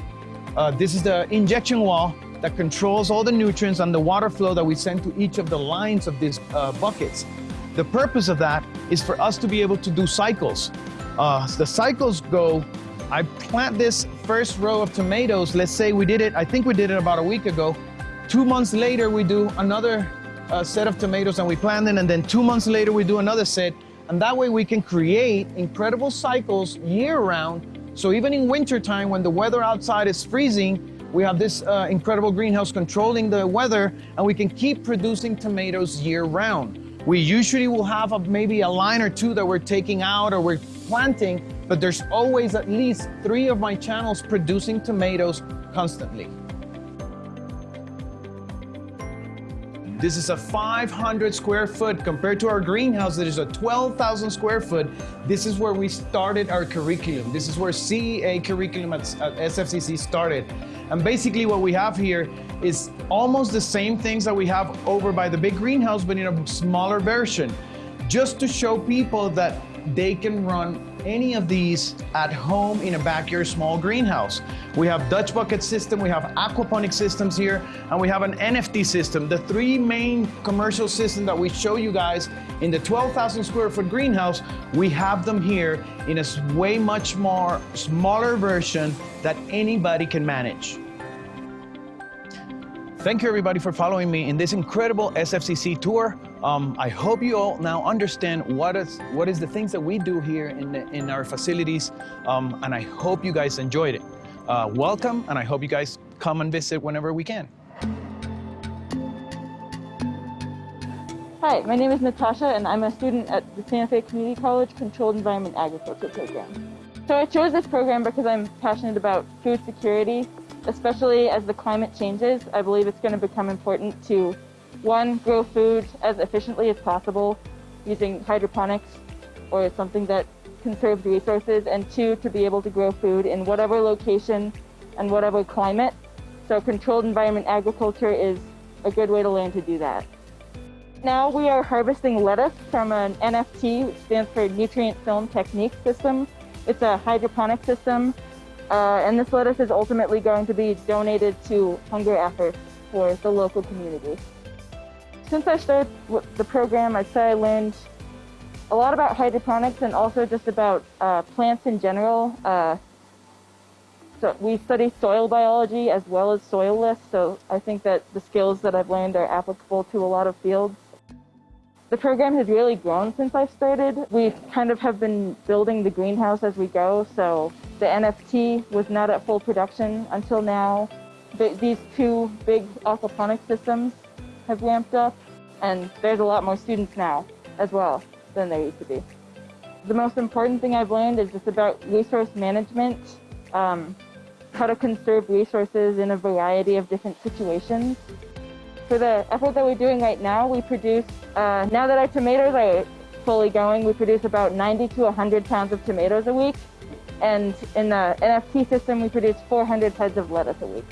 Uh, this is the injection wall that controls all the nutrients and the water flow that we send to each of the lines of these uh, buckets. The purpose of that is for us to be able to do cycles. Uh, the cycles go, I plant this first row of tomatoes, let's say we did it, I think we did it about a week ago. Two months later, we do another uh, set of tomatoes and we plant them, and then two months later, we do another set. And that way we can create incredible cycles year round so even in wintertime, when the weather outside is freezing, we have this uh, incredible greenhouse controlling the weather and we can keep producing tomatoes year round. We usually will have a, maybe a line or two that we're taking out or we're planting, but there's always at least three of my channels producing tomatoes constantly. This is a 500 square foot compared to our greenhouse that is a 12,000 square foot. This is where we started our curriculum. This is where CEA curriculum at, at SFCC started. And basically what we have here is almost the same things that we have over by the big greenhouse, but in a smaller version, just to show people that they can run any of these at home in a backyard small greenhouse. We have Dutch bucket system, we have aquaponic systems here, and we have an NFT system. The three main commercial systems that we show you guys in the 12,000 square foot greenhouse, we have them here in a way much more smaller version that anybody can manage. Thank you everybody for following me in this incredible SFCC tour. Um, I hope you all now understand what is, what is the things that we do here in, the, in our facilities, um, and I hope you guys enjoyed it. Uh, welcome, and I hope you guys come and visit whenever we can. Hi, my name is Natasha, and I'm a student at the Santa Fe Community College Controlled Environment Agriculture program. So I chose this program because I'm passionate about food security especially as the climate changes, I believe it's going to become important to, one, grow food as efficiently as possible using hydroponics or something that conserves resources, and two, to be able to grow food in whatever location and whatever climate. So controlled environment agriculture is a good way to learn to do that. Now we are harvesting lettuce from an NFT, which stands for Nutrient Film Technique System. It's a hydroponic system uh, and this lettuce is ultimately going to be donated to hunger efforts for the local community. Since I started the program, I'd say I learned a lot about hydroponics and also just about uh, plants in general. Uh, so we study soil biology as well as soilless, so I think that the skills that I've learned are applicable to a lot of fields. the program has really grown since I've started. We kind of have been building the greenhouse as we go. So the NFT was not at full production until now. The, these two big aquaponic systems have ramped up, and there's a lot more students now as well than there used to be. The most important thing I've learned is just about resource management, um, how to conserve resources in a variety of different situations. For the effort that we're doing right now, we produce, uh, now that our tomatoes are fully going, we produce about 90 to 100 pounds of tomatoes a week. And in the NFT system, we produce 400 heads of lettuce a week.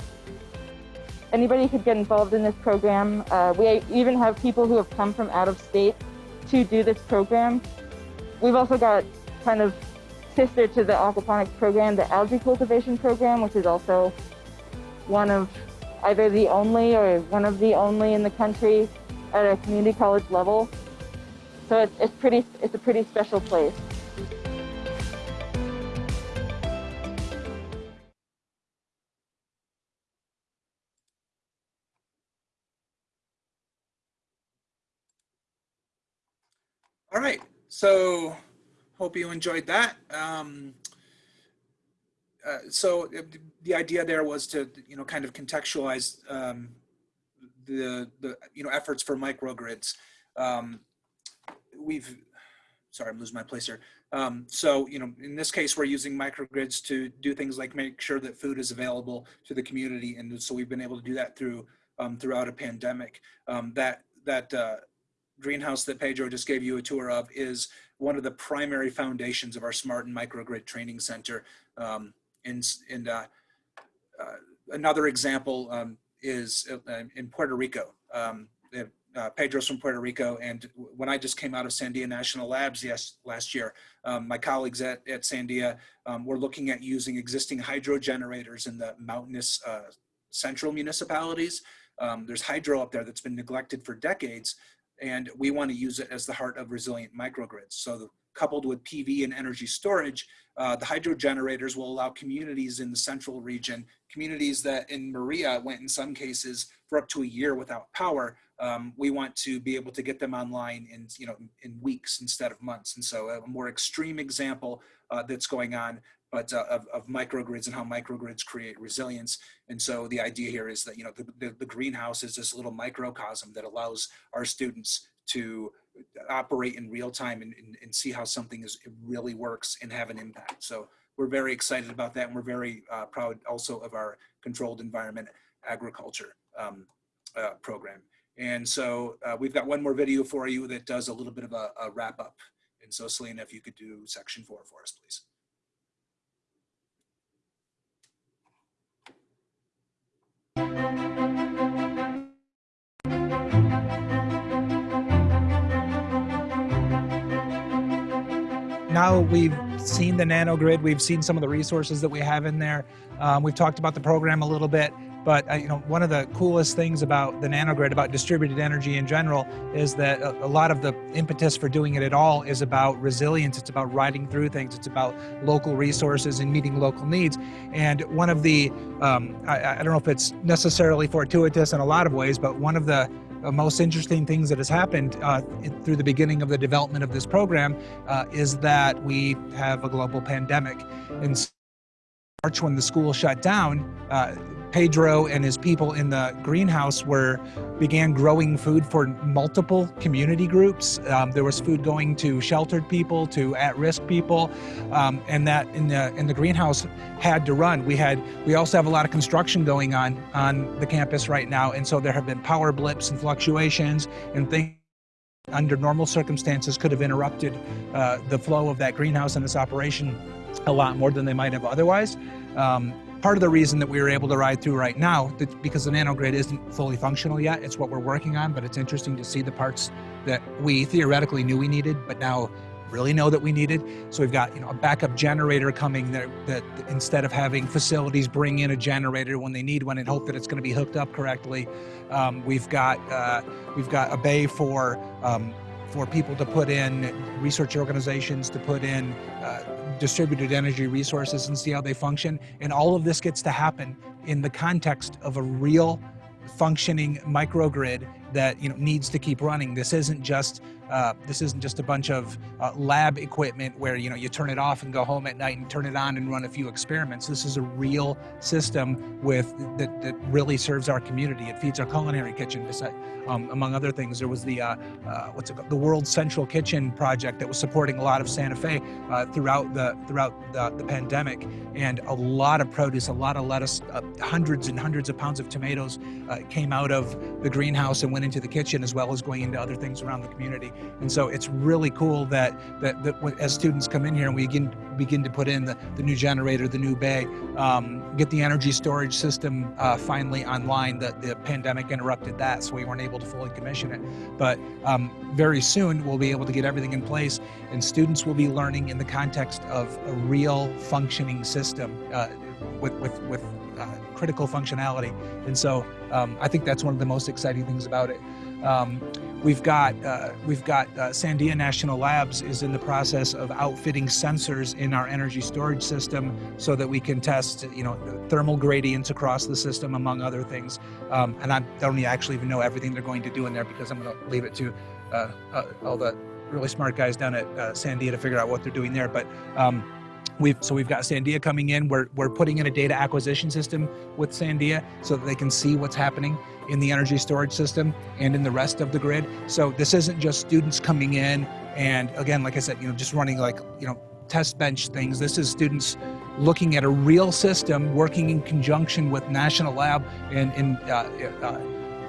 Anybody could get involved in this program. Uh, we even have people who have come from out of state to do this program. We've also got kind of sister to the aquaponics program, the algae cultivation program, which is also one of either the only or one of the only in the country at a community college level. So it's, it's pretty, it's a pretty special place. So hope you enjoyed that. Um, uh, so uh, the idea there was to, you know, kind of contextualize um, the, the, you know, efforts for microgrids. Um, we've, sorry, I'm losing my place here. Um, so, you know, in this case, we're using microgrids to do things like make sure that food is available to the community. And so we've been able to do that through, um, throughout a pandemic. Um, that, that uh, greenhouse that Pedro just gave you a tour of is one of the primary foundations of our Smart and Microgrid Training Center. Um, and and uh, uh, another example um, is uh, in Puerto Rico. Um, uh, Pedro's from Puerto Rico, and when I just came out of Sandia National Labs yes, last year, um, my colleagues at, at Sandia um, were looking at using existing hydro generators in the mountainous uh, central municipalities. Um, there's hydro up there that's been neglected for decades, and we want to use it as the heart of resilient microgrids. So the, coupled with PV and energy storage, uh, the hydro generators will allow communities in the central region, communities that in Maria went in some cases for up to a year without power. Um, we want to be able to get them online in, you know, in weeks instead of months. And so a more extreme example uh, that's going on but uh, of, of, microgrids and how microgrids create resilience. And so the idea here is that, you know, the, the, the, greenhouse is this little microcosm that allows our students to operate in real time and, and, and see how something is, really works and have an impact. So we're very excited about that. And we're very uh, proud also of our controlled environment agriculture um, uh, program. And so uh, we've got one more video for you that does a little bit of a, a wrap up. And so Selena, if you could do section four for us, please. Now we've seen the nanogrid, we've seen some of the resources that we have in there. Um, we've talked about the program a little bit, but uh, you know, one of the coolest things about the nanogrid, about distributed energy in general, is that a, a, lot of the impetus for doing it at all is about resilience. It's about riding through things. It's about local resources and meeting local needs. And one of the, um, I, I don't know if it's necessarily fortuitous in a lot of ways, but one of the most interesting things that has happened uh, through the beginning of the development of this program uh, is that we have a global pandemic. In March, when the school shut down, uh, Pedro and his people in the greenhouse were began growing food for multiple community groups. Um, there was food going to sheltered people, to at-risk people, um, and that in the in the greenhouse had to run. We had we also have a lot of construction going on on the campus right now, and so there have been power blips and fluctuations and things under normal circumstances could have interrupted uh, the flow of that greenhouse and its operation a lot more than they might have otherwise. Um, part of the reason that we were able to ride through right now, because the nanogrid isn't fully functional yet, it's what we're working on, but it's interesting to see the parts that we theoretically knew we needed, but now really know that we needed. So we've got you know a backup generator coming that, that instead of having facilities bring in a generator when they need one and hope that it's going to be hooked up correctly, um, we've got uh, we've got a bay for um, for people to put in research organizations to put in uh, distributed energy resources and see how they function. And all of this gets to happen in the context of a real functioning microgrid that you know needs to keep running. This isn't just uh, this isn't just a bunch of uh, lab equipment where you know you turn it off and go home at night and turn it on and run a few experiments. This is a real system with that, that really serves our community. It feeds our culinary kitchen. Um, among other things, there was the uh, uh, what's it called? the World Central Kitchen project that was supporting a lot of Santa Fe uh, throughout the throughout the, the, pandemic, and a lot of produce, a lot of lettuce, uh, hundreds and hundreds of pounds of tomatoes came out of the greenhouse and went into the kitchen, as well as going into other things around the community. And so it's really cool that, that, that as students come in here and we begin, begin to put in the, the new generator, the new bay, um, get the energy storage system uh, finally online. The, the pandemic interrupted that, so we weren't able to fully commission it. But um, very soon we'll be able to get everything in place and students will be learning in the context of a real functioning system uh, with, with, with uh, critical functionality. And so um, I think that's one of the most exciting things about it. Um, we've got uh, we've got uh, Sandia National Labs is in the process of outfitting sensors in our energy storage system so that we can test you know thermal gradients across the system among other things. Um, and I don't actually even know everything they're going to do in there because I'm going to leave it to uh, uh, all the really smart guys down at uh, Sandia to figure out what they're doing there. But um, We've, so we've got Sandia coming in. We're, we're putting in a data acquisition system with Sandia so that they can see what's happening in the energy storage system and in the rest of the grid. So this isn't just students coming in and again, like I said, you know, just running like, you know, test bench things. This is students looking at a real system working in conjunction with National Lab and, and uh, uh,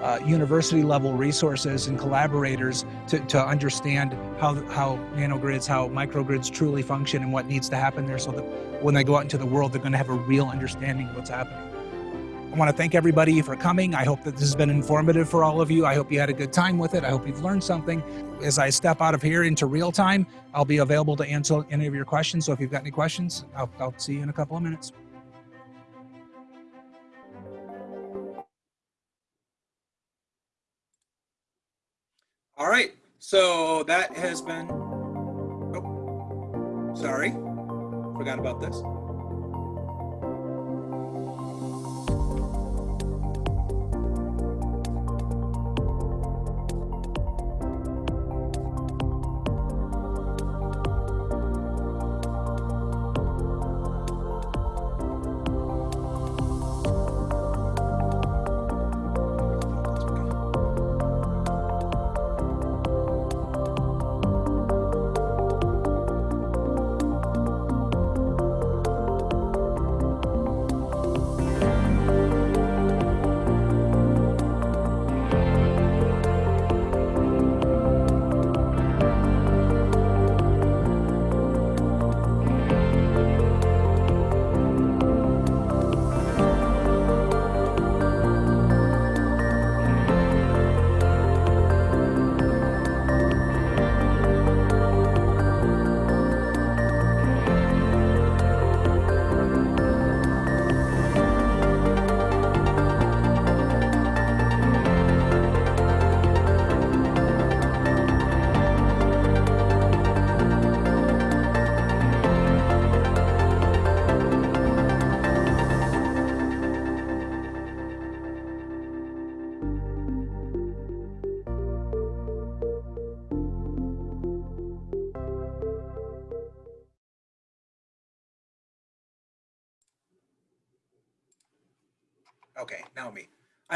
uh, university level resources and collaborators to, to understand how, how nanogrids, how microgrids truly function and what needs to happen there so that when they go out into the world, they're going to have a real understanding of what's happening. I want to thank everybody for coming. I hope that this has been informative for all of you. I hope you had a good time with it. I hope you've learned something. As I step out of here into real time, I'll be available to answer any of your questions. So if you've got any questions, I'll, I'll see you in a couple of minutes. All right, so that has been, oh, sorry, forgot about this.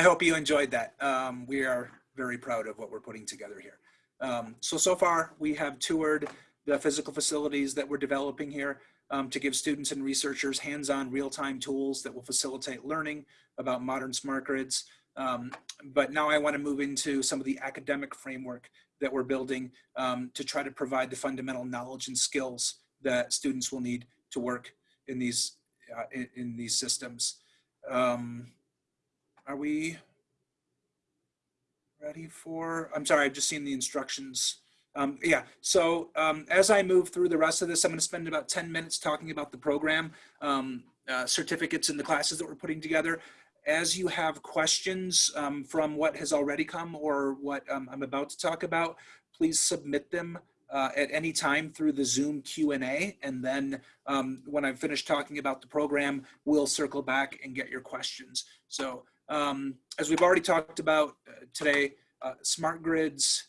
I hope you enjoyed that. Um, we are very proud of what we're putting together here. Um, so, so far we have toured the physical facilities that we're developing here um, to give students and researchers hands-on real-time tools that will facilitate learning about modern smart grids. Um, but now I want to move into some of the academic framework that we're building um, to try to provide the fundamental knowledge and skills that students will need to work in these uh, in, in, these systems. Um, are we ready for, I'm sorry, I've just seen the instructions. Um, yeah, so um, as I move through the rest of this, I'm gonna spend about 10 minutes talking about the program, um, uh, certificates and the classes that we're putting together. As you have questions um, from what has already come or what um, I'm about to talk about, please submit them uh, at any time through the Zoom Q&A. And then um, when I'm finished talking about the program, we'll circle back and get your questions. So um, as we've already talked about uh, today, uh, smart grids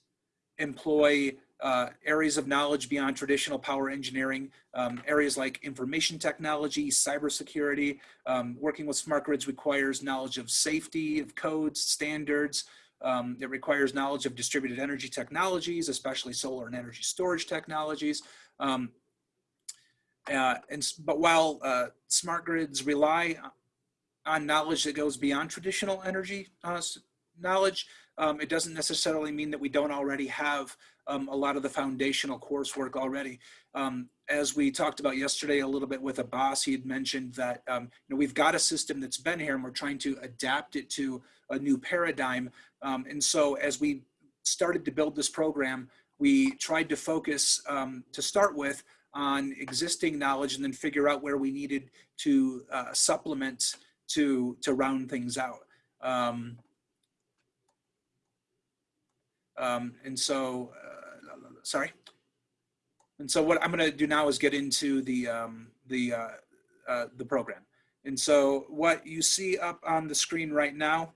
employ uh, areas of knowledge beyond traditional power engineering, um, areas like information technology, cybersecurity. Um, working with smart grids requires knowledge of safety, of codes, standards. Um, it requires knowledge of distributed energy technologies, especially solar and energy storage technologies. Um, uh, and, but while uh, smart grids rely on knowledge that goes beyond traditional energy uh, knowledge, um, it doesn't necessarily mean that we don't already have um, a lot of the foundational coursework already. Um, as we talked about yesterday a little bit with Abbas, he had mentioned that um, you know, we've got a system that's been here and we're trying to adapt it to a new paradigm. Um, and so as we started to build this program, we tried to focus um, to start with on existing knowledge and then figure out where we needed to uh, supplement to, to round things out. Um, um, and so, uh, sorry. And so what I'm going to do now is get into the um, the uh, uh, the program. And so what you see up on the screen right now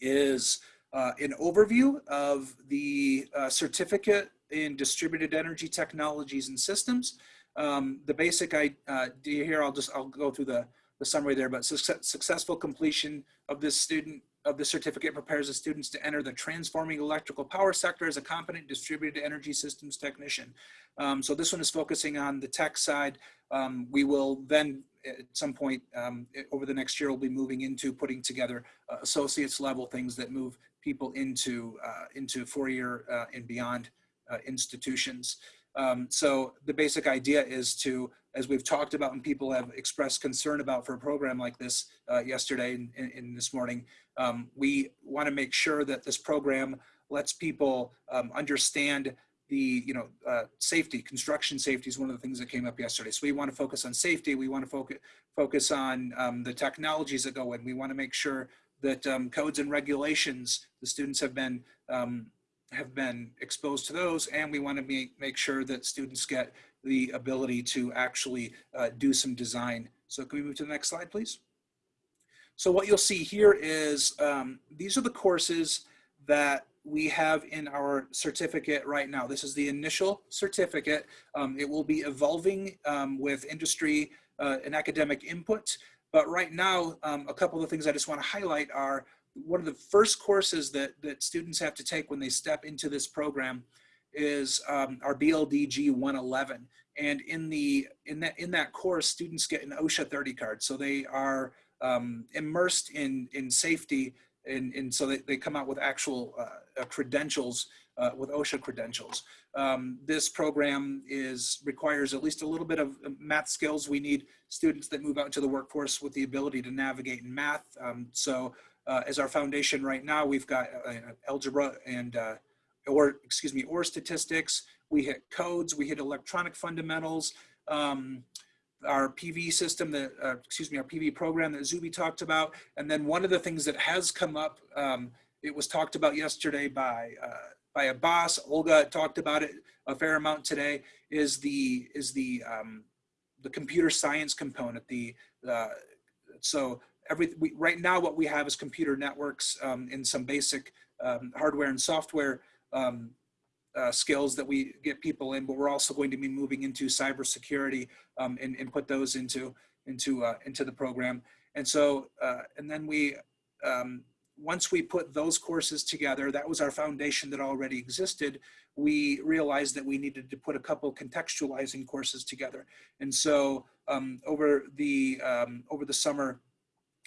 is uh, an overview of the uh, certificate in distributed energy technologies and systems. Um, the basic idea uh, here, I'll just I'll go through the the summary there, but success, successful completion of this student of the certificate prepares the students to enter the transforming electrical power sector as a competent distributed energy systems technician. Um, so this one is focusing on the tech side. Um, we will then at some point um, over the next year, we'll be moving into putting together uh, associates level things that move people into, uh, into four-year uh, and beyond uh, institutions. Um, so the basic idea is to, as we've talked about and people have expressed concern about for a program like this uh, yesterday and, and, this morning, um, we want to make sure that this program lets people um, understand the, you know, uh, safety, construction safety is one of the things that came up yesterday. So we want to focus on safety. We want to focus, focus on um, the technologies that go in. We want to make sure that um, codes and regulations, the students have been um, have been exposed to those and we want to make, make sure that students get the ability to actually uh, do some design. So can we move to the next slide, please? So what you'll see here is um, these are the courses that we have in our certificate right now. This is the initial certificate. Um, it will be evolving um, with industry uh, and academic input. But right now, um, a couple of the things I just want to highlight are one of the first courses that, that students have to take when they step into this program is um, our BLDG 111. And in the in that in that course, students get an OSHA 30 card. So they are um, immersed in in safety, and, and so they, they come out with actual uh, uh, credentials uh, with OSHA credentials. Um, this program is requires at least a little bit of math skills. We need students that move out into the workforce with the ability to navigate in math. Um, so uh, as our foundation right now. We've got uh, algebra and, uh, or excuse me, or statistics. We hit codes, we hit electronic fundamentals, um, our PV system, that, uh, excuse me, our PV program that Zuby talked about. And then one of the things that has come up, um, it was talked about yesterday by, uh, by Abbas, Olga talked about it a fair amount today, is the, is the, um, the computer science component. The, uh, so every we, right now what we have is computer networks um, and some basic um, hardware and software um, uh, skills that we get people in, but we're also going to be moving into cybersecurity um, and, and put those into into uh, into the program. And so, uh, and then we, um, once we put those courses together, that was our foundation that already existed. We realized that we needed to put a couple contextualizing courses together. And so, um, over the over the summer,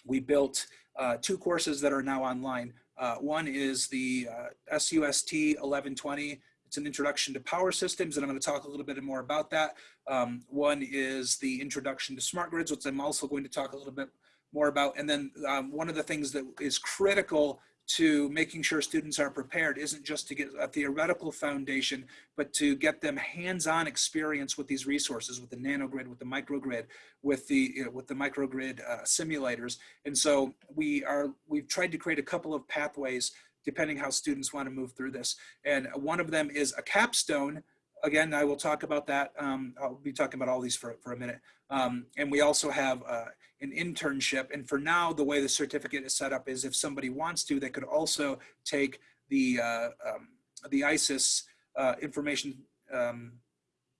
we built uh, two courses that are now online. Uh, one is the uh, SUST 1120. It's an introduction to power systems, and I'm going to talk a little bit more about that. Um, one is the introduction to smart grids, which I'm also going to talk a little bit more about. And then um, one of the things that is critical to making sure students are prepared isn't just to get a theoretical foundation, but to get them hands-on experience with these resources, with the nanogrid, with the microgrid, with the you know, with the microgrid uh, simulators. And so we are we've tried to create a couple of pathways depending how students want to move through this. And one of them is a capstone. Again, I will talk about that. Um, I'll be talking about all these for, for a minute. Um, and we also have uh, an internship. And for now, the way the certificate is set up is if somebody wants to, they could also take the, uh, um, the ISIS uh, information um,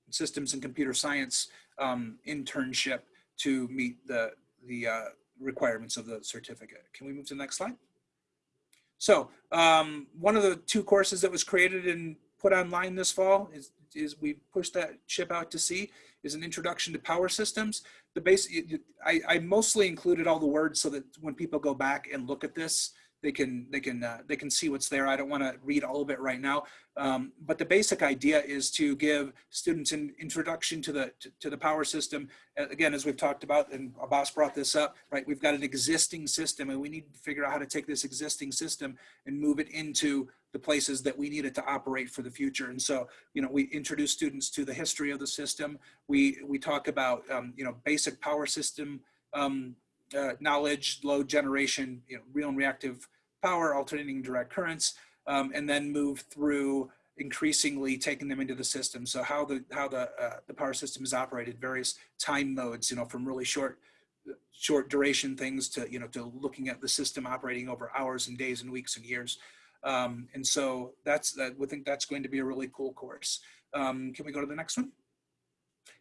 systems and computer science um, internship to meet the, the uh, requirements of the certificate. Can we move to the next slide? So um, one of the two courses that was created and put online this fall is, is we pushed that ship out to sea is an introduction to power systems. The base, I, I mostly included all the words so that when people go back and look at this, they can they can uh, they can see what's there. I don't want to read all of it right now, um, but the basic idea is to give students an introduction to the to, to, the power system. Again, as we've talked about, and Abbas brought this up, right? We've got an existing system, and we need to figure out how to take this existing system and move it into the places that we need it to operate for the future. And so, you know, we introduce students to the history of the system. We we talk about um, you know basic power system. Um, uh, knowledge, load generation, you know, real and reactive power, alternating direct currents, um, and then move through increasingly taking them into the system. So how the how the uh, the power system is operated, various time modes, you know, from really short short duration things to you know to looking at the system operating over hours and days and weeks and years. Um, and so that's that. We think that's going to be a really cool course. Um, can we go to the next one?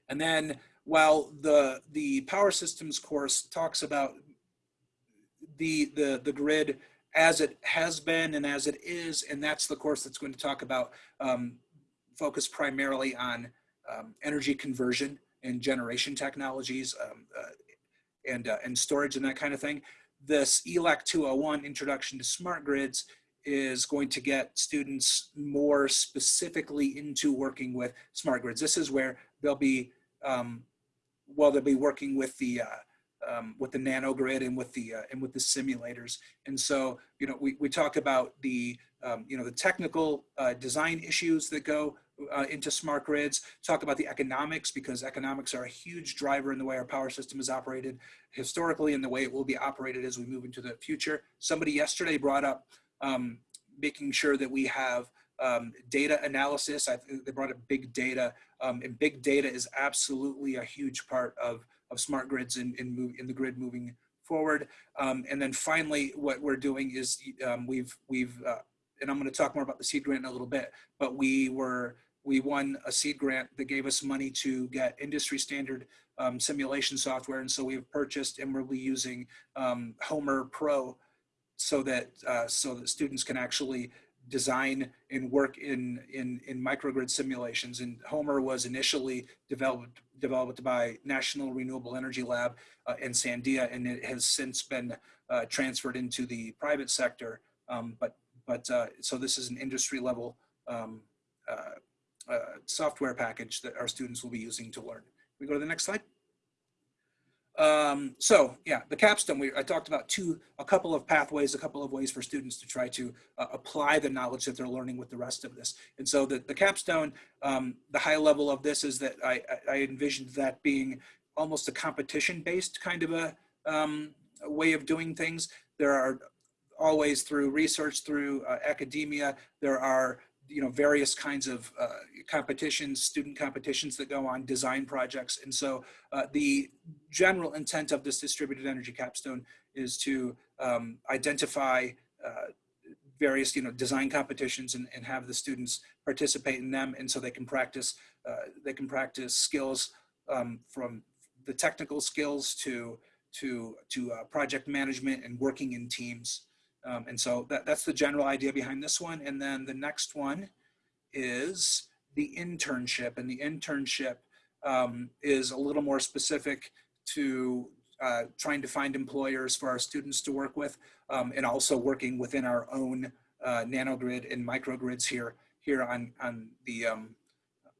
And then while the the power systems course talks about the the the grid as it has been and as it is, and that's the course that's going to talk about um, focus primarily on um, energy conversion and generation technologies um, uh, and, uh, and storage and that kind of thing. This ELAC 201 Introduction to Smart Grids is going to get students more specifically into working with smart grids. This is where they'll be, um, well, they'll be working with the uh, um, with the nanogrid and with the uh, and with the simulators. And so, you know, we, we talk about the um, you know the technical uh, design issues that go uh, into smart grids. Talk about the economics because economics are a huge driver in the way our power system is operated historically and the way it will be operated as we move into the future. Somebody yesterday brought up um, making sure that we have um, data analysis. I, they brought up big data, um, and big data is absolutely a huge part of of smart grids in, in, move, in the grid moving forward. Um, and then finally, what we're doing is um, we've, we've uh, and I'm going to talk more about the seed grant in a little bit, but we were, we won a seed grant that gave us money to get industry standard um, simulation software. And so we've purchased and we'll be using um, Homer Pro so that, uh, so that students can actually design and work in, in, in microgrid simulations. And Homer was initially developed, developed by National Renewable Energy Lab uh, and Sandia, and it has since been uh, transferred into the private sector. Um, but but uh, so this is an industry level um, uh, uh, software package that our students will be using to learn. We go to the next slide. Um, so yeah, the capstone, we, I talked about two, a couple of pathways, a couple of ways for students to try to uh, apply the knowledge that they're learning with the rest of this. And so the, the capstone, um, the high level of this is that I, I envisioned that being almost a competition based kind of a, um, a way of doing things. There are always through research, through uh, academia, there are you know, various kinds of uh, competitions, student competitions that go on, design projects. And so uh, the general intent of this distributed energy capstone is to um, identify uh, various, you know, design competitions and, and have the students participate in them. And so they can practice, uh, they can practice skills um, from the technical skills to, to, to uh, project management and working in teams. Um, and so that, that's the general idea behind this one. And then the next one is the internship. And the internship um, is a little more specific to uh, trying to find employers for our students to work with um, and also working within our own uh, nanogrid and microgrids here here on, on the um,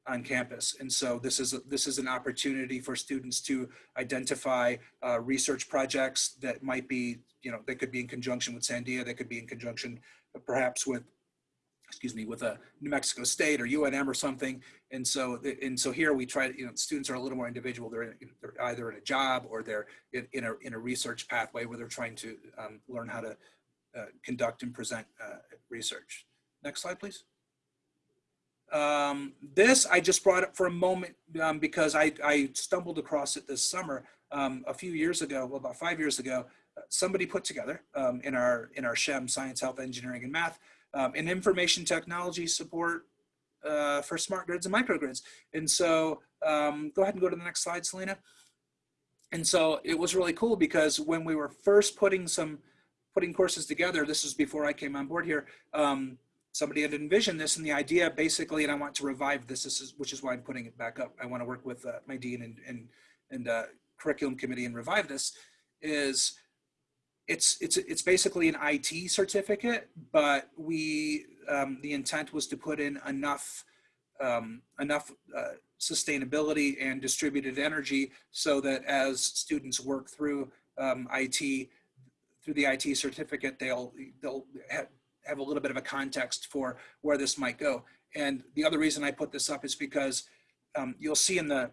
on campus. And so this is, a, this is an opportunity for students to identify uh, research projects that might be, you know, they could be in conjunction with Sandia, they could be in conjunction perhaps with, excuse me, with a New Mexico State or UNM or something. And so, and so here we try to, you know, students are a little more individual. They're, in, they're either in a job or they're in, in, a, in a research pathway where they're trying to um, learn how to uh, conduct and present uh, research. Next slide, please. Um, this I just brought up for a moment um, because I, I, stumbled across it this summer um, a few years ago, well, about five years ago. Uh, somebody put together um, in our in our SHEM, Science, Health, Engineering, and Math, um, and information technology support uh, for smart grids and microgrids. And so um, go ahead and go to the next slide, Selena. And so it was really cool because when we were first putting some putting courses together, this was before I came on board here, um, somebody had envisioned this and the idea basically, and I want to revive this, this is, which is why I'm putting it back up. I want to work with uh, my dean and, and, and uh, curriculum committee and revive this, is it's, it's, it's basically an IT certificate, but we, um, the intent was to put in enough, um, enough uh, sustainability and distributed energy so that as students work through um, IT, through the IT certificate, they'll, they'll have, a little bit of a context for where this might go. And the other reason I put this up is because um, you'll see in the,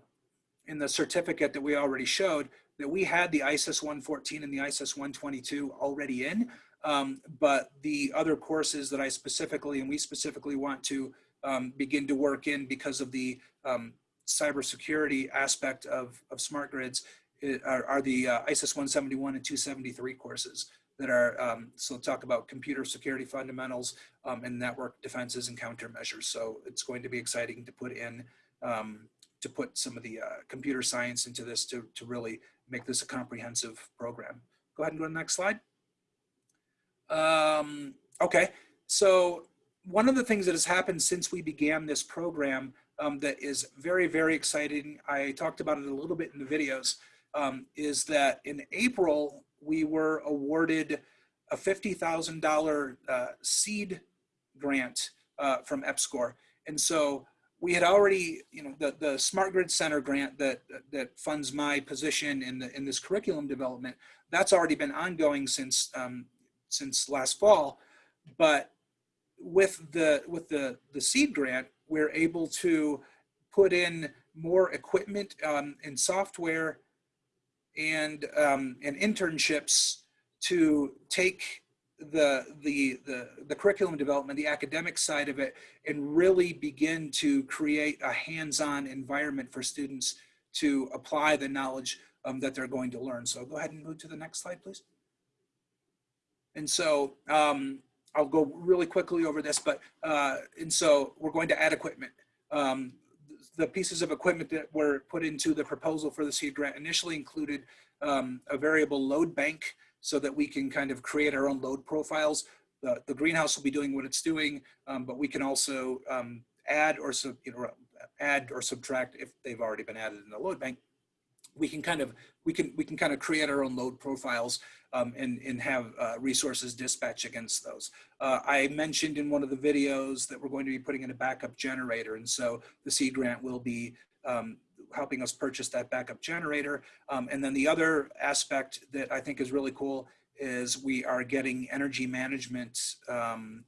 in the certificate that we already showed that we had the ISIS 114 and the ISIS 122 already in, um, but the other courses that I specifically and we specifically want to um, begin to work in because of the um, cybersecurity aspect of, of smart grids eh, are, are the uh, ISIS 171 and 273 courses that are, um, so talk about computer security fundamentals um, and network defenses and countermeasures. So it's going to be exciting to put in, um, to put some of the uh, computer science into this to, to really make this a comprehensive program. Go ahead and go to the next slide. Um, okay, so one of the things that has happened since we began this program um, that is very, very exciting, I talked about it a little bit in the videos, um, is that in April, we were awarded a $50,000 uh, seed grant uh, from EPSCoR. And so we had already, you know, the, the Smart Grid Center grant that, that funds my position in, the, in this curriculum development, that's already been ongoing since, um, since last fall. But with the, with the, the seed grant, we're able to put in more equipment um, and software and um, and internships to take the, the the the curriculum development, the academic side of it, and really begin to create a hands-on environment for students to apply the knowledge um, that they're going to learn. So go ahead and move to the next slide, please. And so um, I'll go really quickly over this, but uh, and so we're going to add equipment. Um, the pieces of equipment that were put into the proposal for the seed grant initially included um, a variable load bank so that we can kind of create our own load profiles. The, the greenhouse will be doing what it's doing, um, but we can also um, add or sub, you know, add or subtract if they've already been added in the load bank. We can kind of we can we can kind of create our own load profiles um, and, and have uh, resources dispatch against those. Uh, I mentioned in one of the videos that we're going to be putting in a backup generator. And so the seed grant will be um, helping us purchase that backup generator. Um, and then the other aspect that I think is really cool is we are getting energy management, um,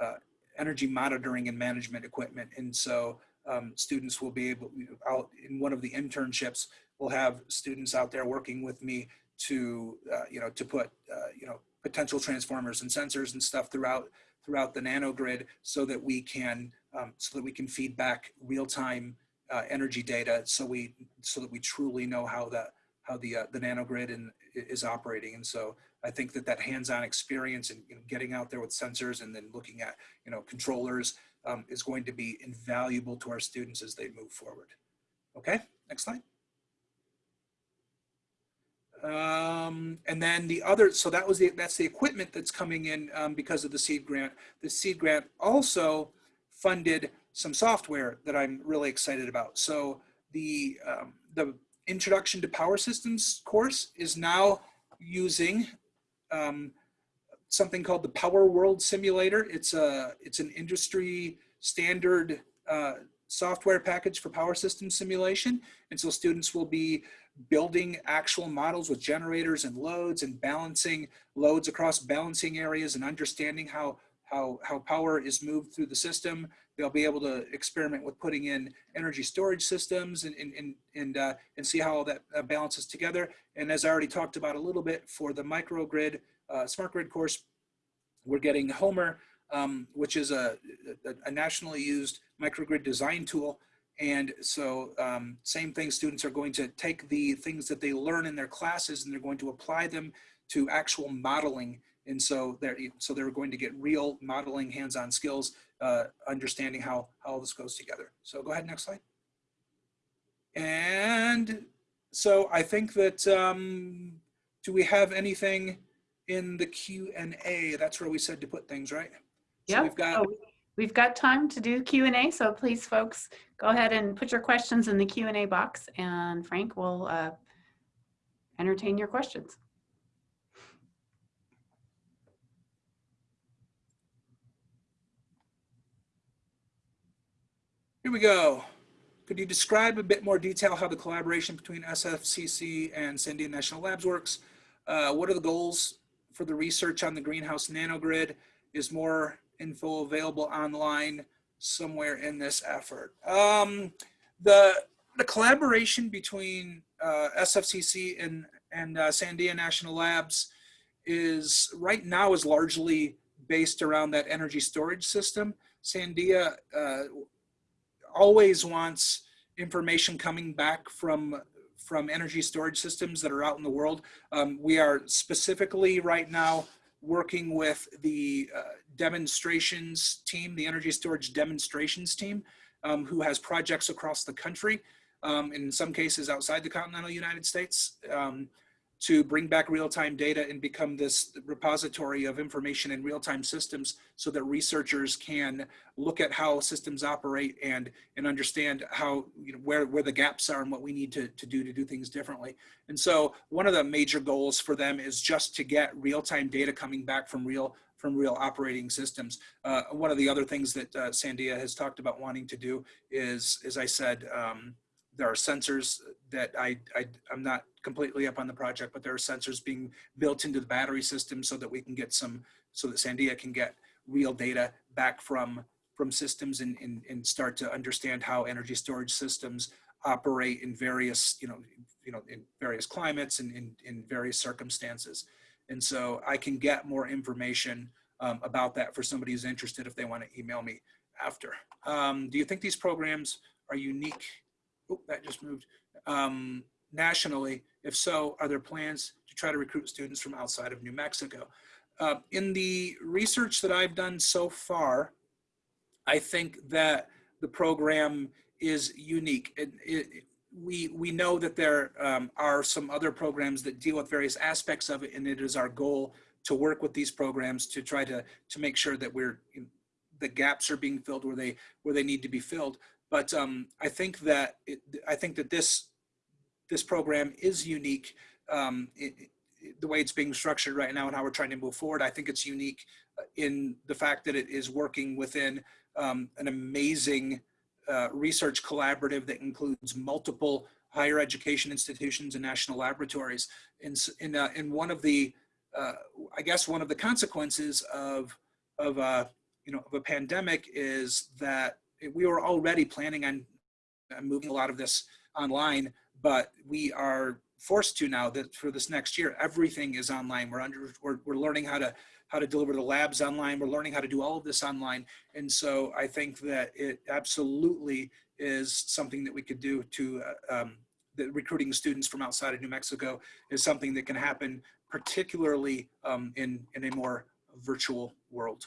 uh, energy monitoring and management equipment. And so um, students will be able, out in one of the internships, we'll have students out there working with me to uh, you know to put uh, you know potential transformers and sensors and stuff throughout throughout the nanogrid so that we can um, so that we can feed back real-time uh, energy data so we so that we truly know how the how the uh, the nanogrid and is operating and so I think that that hands-on experience and you know, getting out there with sensors and then looking at you know controllers um, is going to be invaluable to our students as they move forward. Okay, next slide. Um, and then the other, so that was the, that's the equipment that's coming in um, because of the seed grant. The seed grant also funded some software that I'm really excited about. So the, um, the introduction to power systems course is now using um, something called the Power World Simulator. It's a, it's an industry standard uh, software package for power system simulation. And so students will be building actual models with generators and loads and balancing loads across balancing areas and understanding how, how, how power is moved through the system. They'll be able to experiment with putting in energy storage systems and, and, and, and, uh, and see how all that uh, balances together. And as I already talked about a little bit for the microgrid, uh, smart grid course, we're getting Homer, um, which is a, a, a nationally used microgrid design tool and so um, same thing, students are going to take the things that they learn in their classes and they're going to apply them to actual modeling And so they're, so they're going to get real modeling hands-on skills, uh, understanding how, how all this goes together. So go ahead, next slide. And so I think that, um, do we have anything in the Q and A? That's where we said to put things, right? So we've got, Oh, We've got time to do Q and A, so please folks, go ahead and put your questions in the Q and A box and Frank will uh, entertain your questions. here we go. Could you describe a bit more detail how the collaboration between SFCC and Sandia National Labs works? Uh, what are the goals for the research on the greenhouse nanogrid? Is more info available online somewhere in this effort? Um, the, the collaboration between uh, SFCC and, and uh, Sandia National Labs is right now is largely based around that energy storage system. Sandia uh, always wants information coming back from from energy storage systems that are out in the world. Um, we are specifically right now working with the uh, demonstrations team, the energy storage demonstrations team, um, who has projects across the country, um, in some cases outside the continental United States, um, to bring back real-time data and become this repository of information in real-time systems so that researchers can look at how systems operate and and understand how you know where where the gaps are and what we need to, to do to do things differently. And so one of the major goals for them is just to get real-time data coming back from real from real operating systems uh, one of the other things that uh, sandia has talked about wanting to do is as i said um, there are sensors that I, I i'm not completely up on the project but there are sensors being built into the battery system so that we can get some so that sandia can get real data back from from systems and, and, and start to understand how energy storage systems operate in various, you know, you know, in various climates and in, in various circumstances. And so I can get more information um, about that for somebody who's interested if they want to email me after. Um, do you think these programs are unique? Oh, that just moved. Um, nationally? If so, are there plans to try to recruit students from outside of New Mexico? Uh, in the research that I've done so far, I think that the program is unique. It, it, we, we know that there um, are some other programs that deal with various aspects of it, and it is our goal to work with these programs to try to, to make sure that we're, the gaps are being filled where they, where they need to be filled. But um, I think that, it, I think that this, this program is unique. Um, it, the way it's being structured right now and how we're trying to move forward, I think it's unique in the fact that it is working within um, an amazing uh, research collaborative that includes multiple higher education institutions and national laboratories. In, in, uh, in one of the, uh, I guess one of the consequences of, of, uh, you know, of a pandemic is that we were already planning on moving a lot of this online, but we are forced to now that for this next year, everything is online. We're under, we're, we're learning how to, how to deliver the labs online. We're learning how to do all of this online. And so I think that it absolutely is something that we could do to, uh, um, recruiting students from outside of New Mexico is something that can happen particularly um, in, in a more virtual world.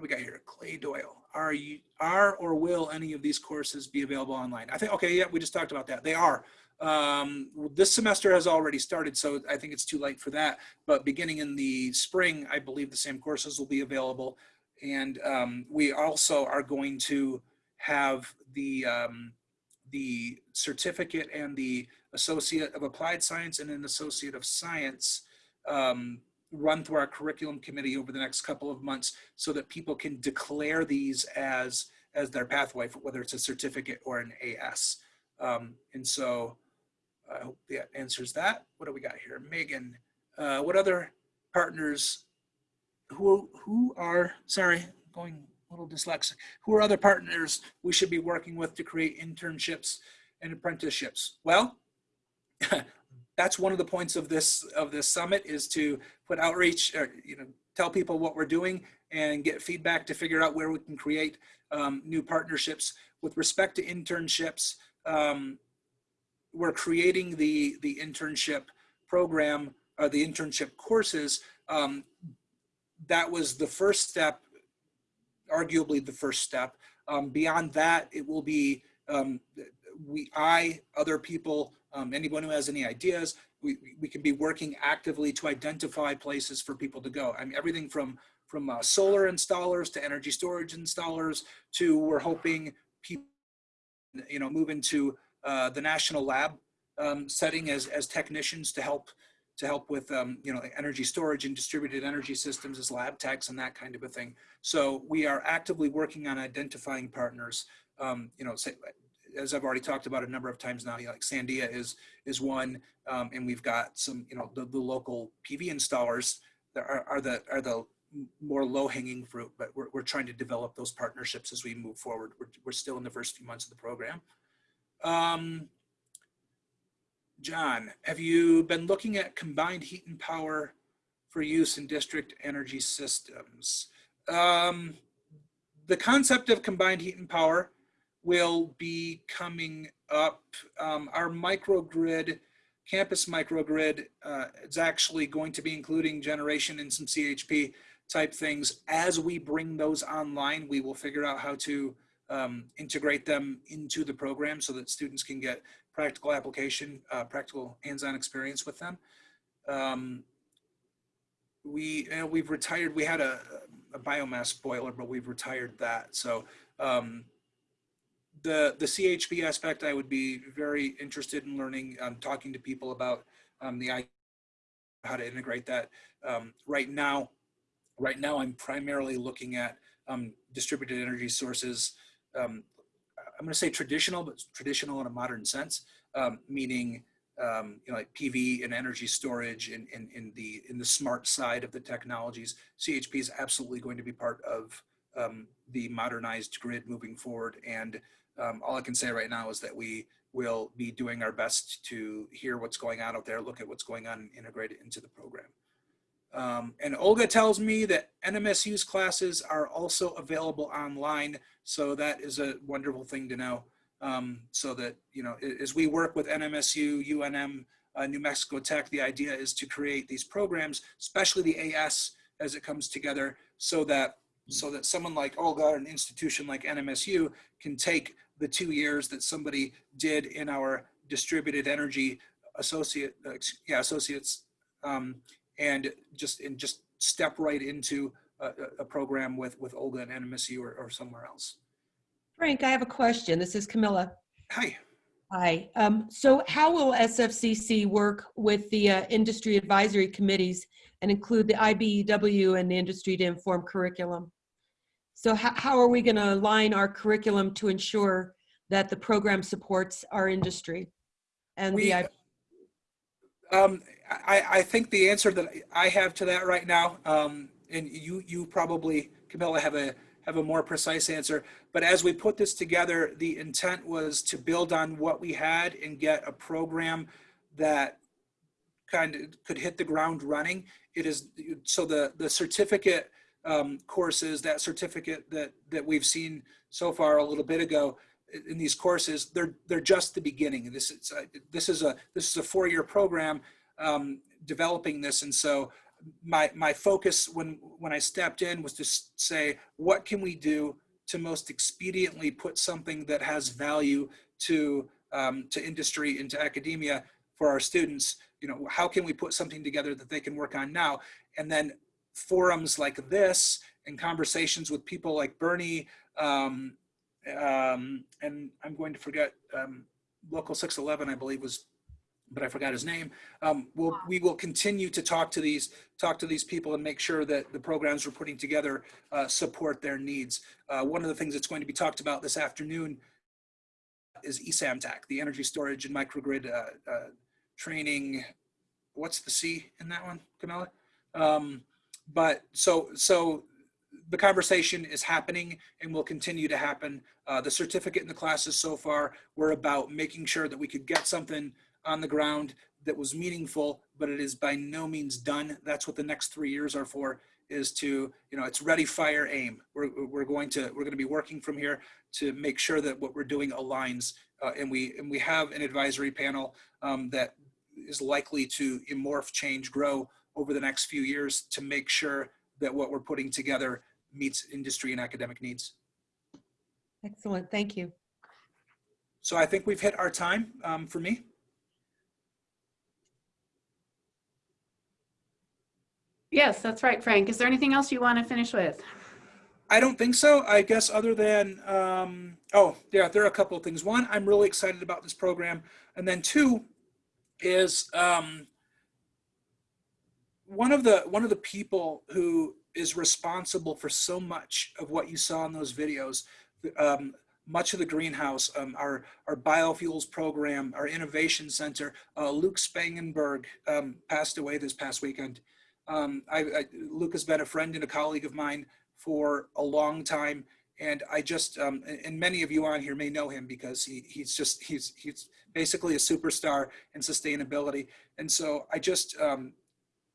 What do we got here? Clay Doyle. Are you are or will any of these courses be available online? I think okay, yeah, we just talked about that. They are. Um, this semester has already started, so I think it's too late for that. But beginning in the spring, I believe the same courses will be available. And um, we also are going to have the um, the certificate and the associate of applied science and an associate of science um, run through our curriculum committee over the next couple of months so that people can declare these as as their pathway for whether it's a certificate or an AS. Um, and so I hope that answers that. What do we got here? Megan, uh, what other partners who who are sorry, going a little dyslexic. Who are other partners we should be working with to create internships and apprenticeships? Well, *laughs* that's one of the points of this of this summit is to put outreach or you know tell people what we're doing and get feedback to figure out where we can create um, new partnerships with respect to internships um, we're creating the the internship program uh, the internship courses, um, that was the first step, arguably the first step. Um, beyond that, it will be um, we, I, other people, um, anyone who has any ideas, we, we can be working actively to identify places for people to go. I mean, everything from from uh, solar installers to energy storage installers to we're hoping people, you know, move into uh, the national lab um, setting as as technicians to help to help with um, you know energy storage and distributed energy systems as lab techs and that kind of a thing. So we are actively working on identifying partners. Um, you know, say, as I've already talked about a number of times now, like Sandia is is one, um, and we've got some, you know, the, the local PV installers that are, are the are the more low hanging fruit, but we're, we're trying to develop those partnerships as we move forward. We're, we're still in the first few months of the program. Um, John, have you been looking at combined heat and power for use in district energy systems? Um, the concept of combined heat and power will be coming up. Um, our microgrid, campus microgrid, uh, is actually going to be including generation and some CHP type things. As we bring those online, we will figure out how to um, integrate them into the program so that students can get practical application, uh, practical hands-on experience with them. Um, we, know, we've retired, we had a, a biomass boiler, but we've retired that. So um, the the CHP aspect, I would be very interested in learning, um, talking to people about um, the how to integrate that. Um, right now, right now, I'm primarily looking at um, distributed energy sources. Um, I'm going to say traditional, but traditional in a modern sense, um, meaning you know like PV and energy storage in, in in the in the smart side of the technologies. CHP is absolutely going to be part of the modernized grid moving forward and um, all I can say right now is that we will be doing our best to hear what's going on out there, look at what's going on and integrate it into the program. Um, and Olga tells me that NMSU's classes are also available online. So that is a wonderful thing to know. Um, so that, you know, as we work with NMSU, UNM, uh, New Mexico Tech, the idea is to create these programs, especially the AS as it comes together so that so that someone like Olga, or an institution like NMSU, can take the two years that somebody did in our distributed energy associate, uh, yeah, associates, um, and just and just step right into a, a, program with with Olga and NMSU or, or somewhere else. Frank, I have a question. This is Camilla. Hi. Hi. Um, so how will SFCC work with the uh, industry advisory committees and include the IBEW and the industry to inform curriculum? So how, how are we going to align our curriculum to ensure that the program supports our industry and we, the um, I, I think the answer that I have to that right now, um, and you you probably Camilla have a have a more precise answer. But as we put this together, the intent was to build on what we had and get a program that kind of could hit the ground running. It is so the the certificate um, courses, that certificate that that we've seen so far a little bit ago in these courses, they're they're just the beginning. This is a, this is a this is a four year program um, developing this, and so my my focus when when I stepped in was to say what can we do to most expediently put something that has value to um, to industry into academia for our students. You know, how can we put something together that they can work on now, and then forums like this and conversations with people like Bernie, um, um, and I'm going to forget um, Local 611, I believe was, but I forgot his name. Um, we'll, we will continue to talk to these talk to these people and make sure that the programs we're putting together uh, support their needs. Uh, one of the things that's going to be talked about this afternoon is ESAMTAC, the energy storage and microgrid uh, uh, training. What's the C in that one, Camilla? But so so the conversation is happening and will continue to happen. Uh, the certificate in the classes so far were about making sure that we could get something on the ground that was meaningful, but it is by no means done. That's what the next three years are for is to, you know, it's ready, fire, aim. We're, we're going to, we're going to be working from here to make sure that what we're doing aligns. Uh, and we, and we have an advisory panel um, that is likely to morph, change, grow over the next few years to make sure that what we're putting together meets industry and academic needs. Excellent, thank you. So I think we've hit our time um, for me. Yes, that's right, Frank. Is there anything else you want to finish with? I don't think so. I guess other than, um, oh, yeah, there are a couple of things. One, I'm really excited about this program. And then two is um, one of the one of the people who is responsible for so much of what you saw in those videos, um, much of the greenhouse, um, our, our biofuels program, our innovation center, uh, Luke Spangenberg um, passed away this past weekend. Um, I, I, Luke has been a friend and a colleague of mine for a long time. And I just, um, and many of you on here may know him because he, he's just, he's, he's basically a superstar in sustainability. And so I just, um,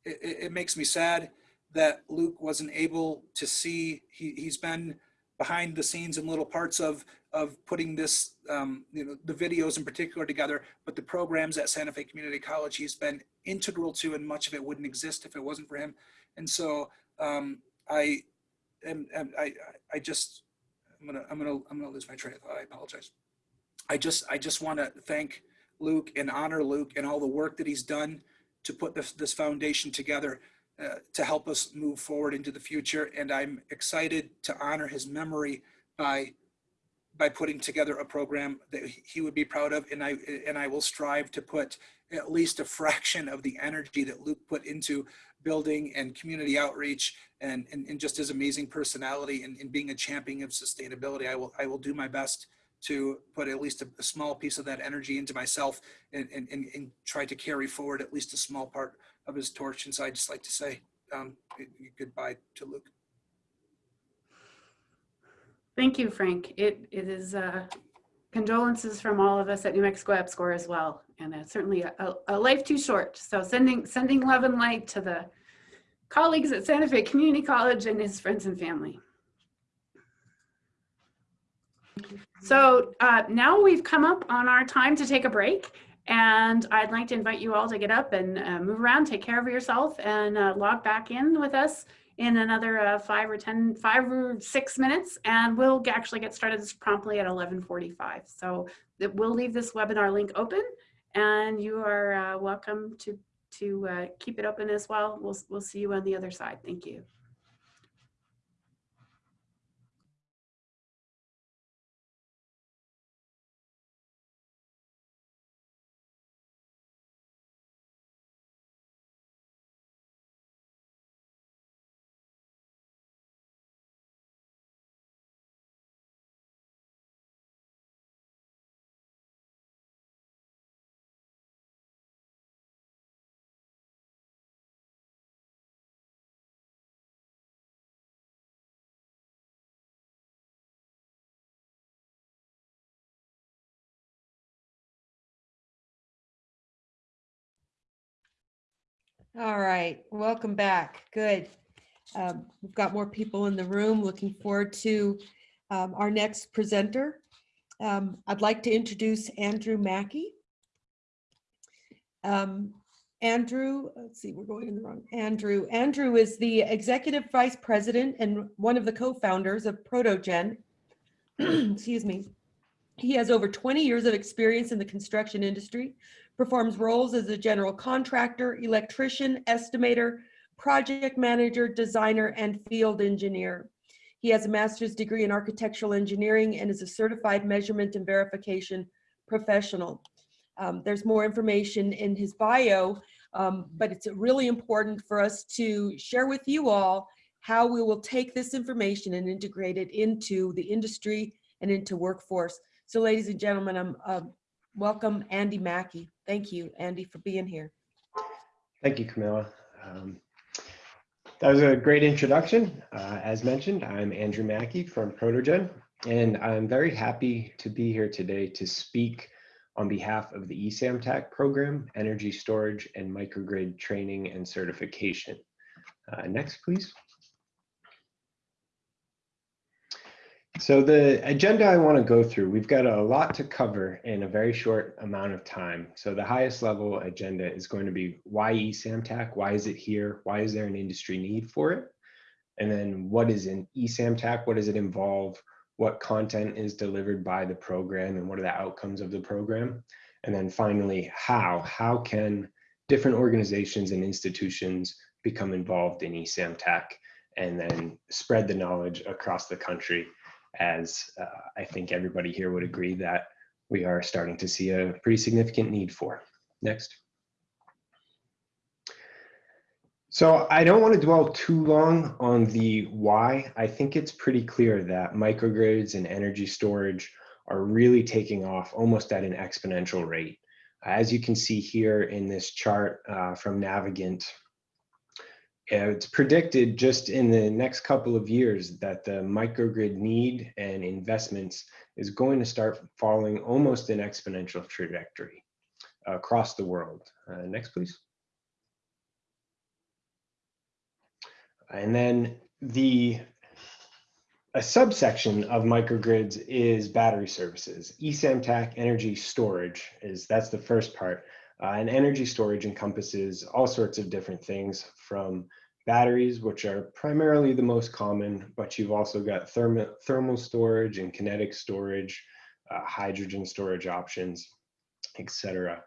it, it makes me sad that Luke wasn't able to see, he, he's been behind the scenes in little parts of, of putting this, um, you know, the videos in particular together, but the programs at Santa Fe Community College, he's been integral to and much of it wouldn't exist if it wasn't for him. And so um, I, am, I, I just, I'm gonna, I'm gonna, I'm gonna lose my train of thought. I apologize. I just, I just want to thank Luke and honor Luke and all the work that he's done to put this, this foundation together uh, to help us move forward into the future. And I'm excited to honor his memory by by putting together a program that he would be proud of. And I and I will strive to put at least a fraction of the energy that Luke put into building and community outreach and, and, and just his amazing personality and, and being a champion of sustainability. I will I will do my best to put at least a, a small piece of that energy into myself and, and, and, and, try to carry forward at least a small part of his torch. And so I just like to say um, goodbye to Luke. Thank you, Frank. It, it is uh, condolences from all of us at New Mexico EPSCoR as well. And it's certainly a, a, a life too short. So sending, sending love and light to the colleagues at Santa Fe Community College and his friends and family. So uh, now we've come up on our time to take a break. And I'd like to invite you all to get up and uh, move around, take care of yourself, and uh, log back in with us in another uh, five or ten, five or six minutes. And we'll actually get started promptly at 1145. So we'll leave this webinar link open and you are uh, welcome to, to uh, keep it open as well. We'll, we'll see you on the other side. Thank you. All right, welcome back. Good. Um, we've got more people in the room. Looking forward to um, our next presenter. Um, I'd like to introduce Andrew Mackey. Um, Andrew, let's see, we're going in the wrong. Andrew. Andrew is the executive vice president and one of the co-founders of Protogen. *clears throat* Excuse me. He has over 20 years of experience in the construction industry, performs roles as a general contractor, electrician, estimator, project manager, designer, and field engineer. He has a master's degree in architectural engineering and is a certified measurement and verification professional. Um, there's more information in his bio, um, but it's really important for us to share with you all how we will take this information and integrate it into the industry and into workforce. So ladies and gentlemen, I'm uh, welcome Andy Mackey. Thank you, Andy, for being here. Thank you, Camilla. Um, that was a great introduction. Uh, as mentioned, I'm Andrew Mackey from Protogen, and I'm very happy to be here today to speak on behalf of the ESAMTAC program, Energy Storage and Microgrid Training and Certification. Uh, next, please. So the agenda I want to go through, we've got a lot to cover in a very short amount of time. So the highest level agenda is going to be why eSamTAC? Why is it here? Why is there an industry need for it? And then what is an eSamTAC? What does it involve? What content is delivered by the program and what are the outcomes of the program? And then finally, how? How can different organizations and institutions become involved in eSamTAC and then spread the knowledge across the country as uh, I think everybody here would agree that we are starting to see a pretty significant need for. Next. So I don't want to dwell too long on the why. I think it's pretty clear that microgrids and energy storage are really taking off almost at an exponential rate. As you can see here in this chart uh, from Navigant, uh, it's predicted just in the next couple of years that the microgrid need and investments is going to start following almost an exponential trajectory across the world. Uh, next, please. And then the a subsection of microgrids is battery services. eSamTAC energy storage is that's the first part. Uh, and energy storage encompasses all sorts of different things from batteries, which are primarily the most common, but you've also got thermal, thermal storage and kinetic storage, uh, hydrogen storage options, etc.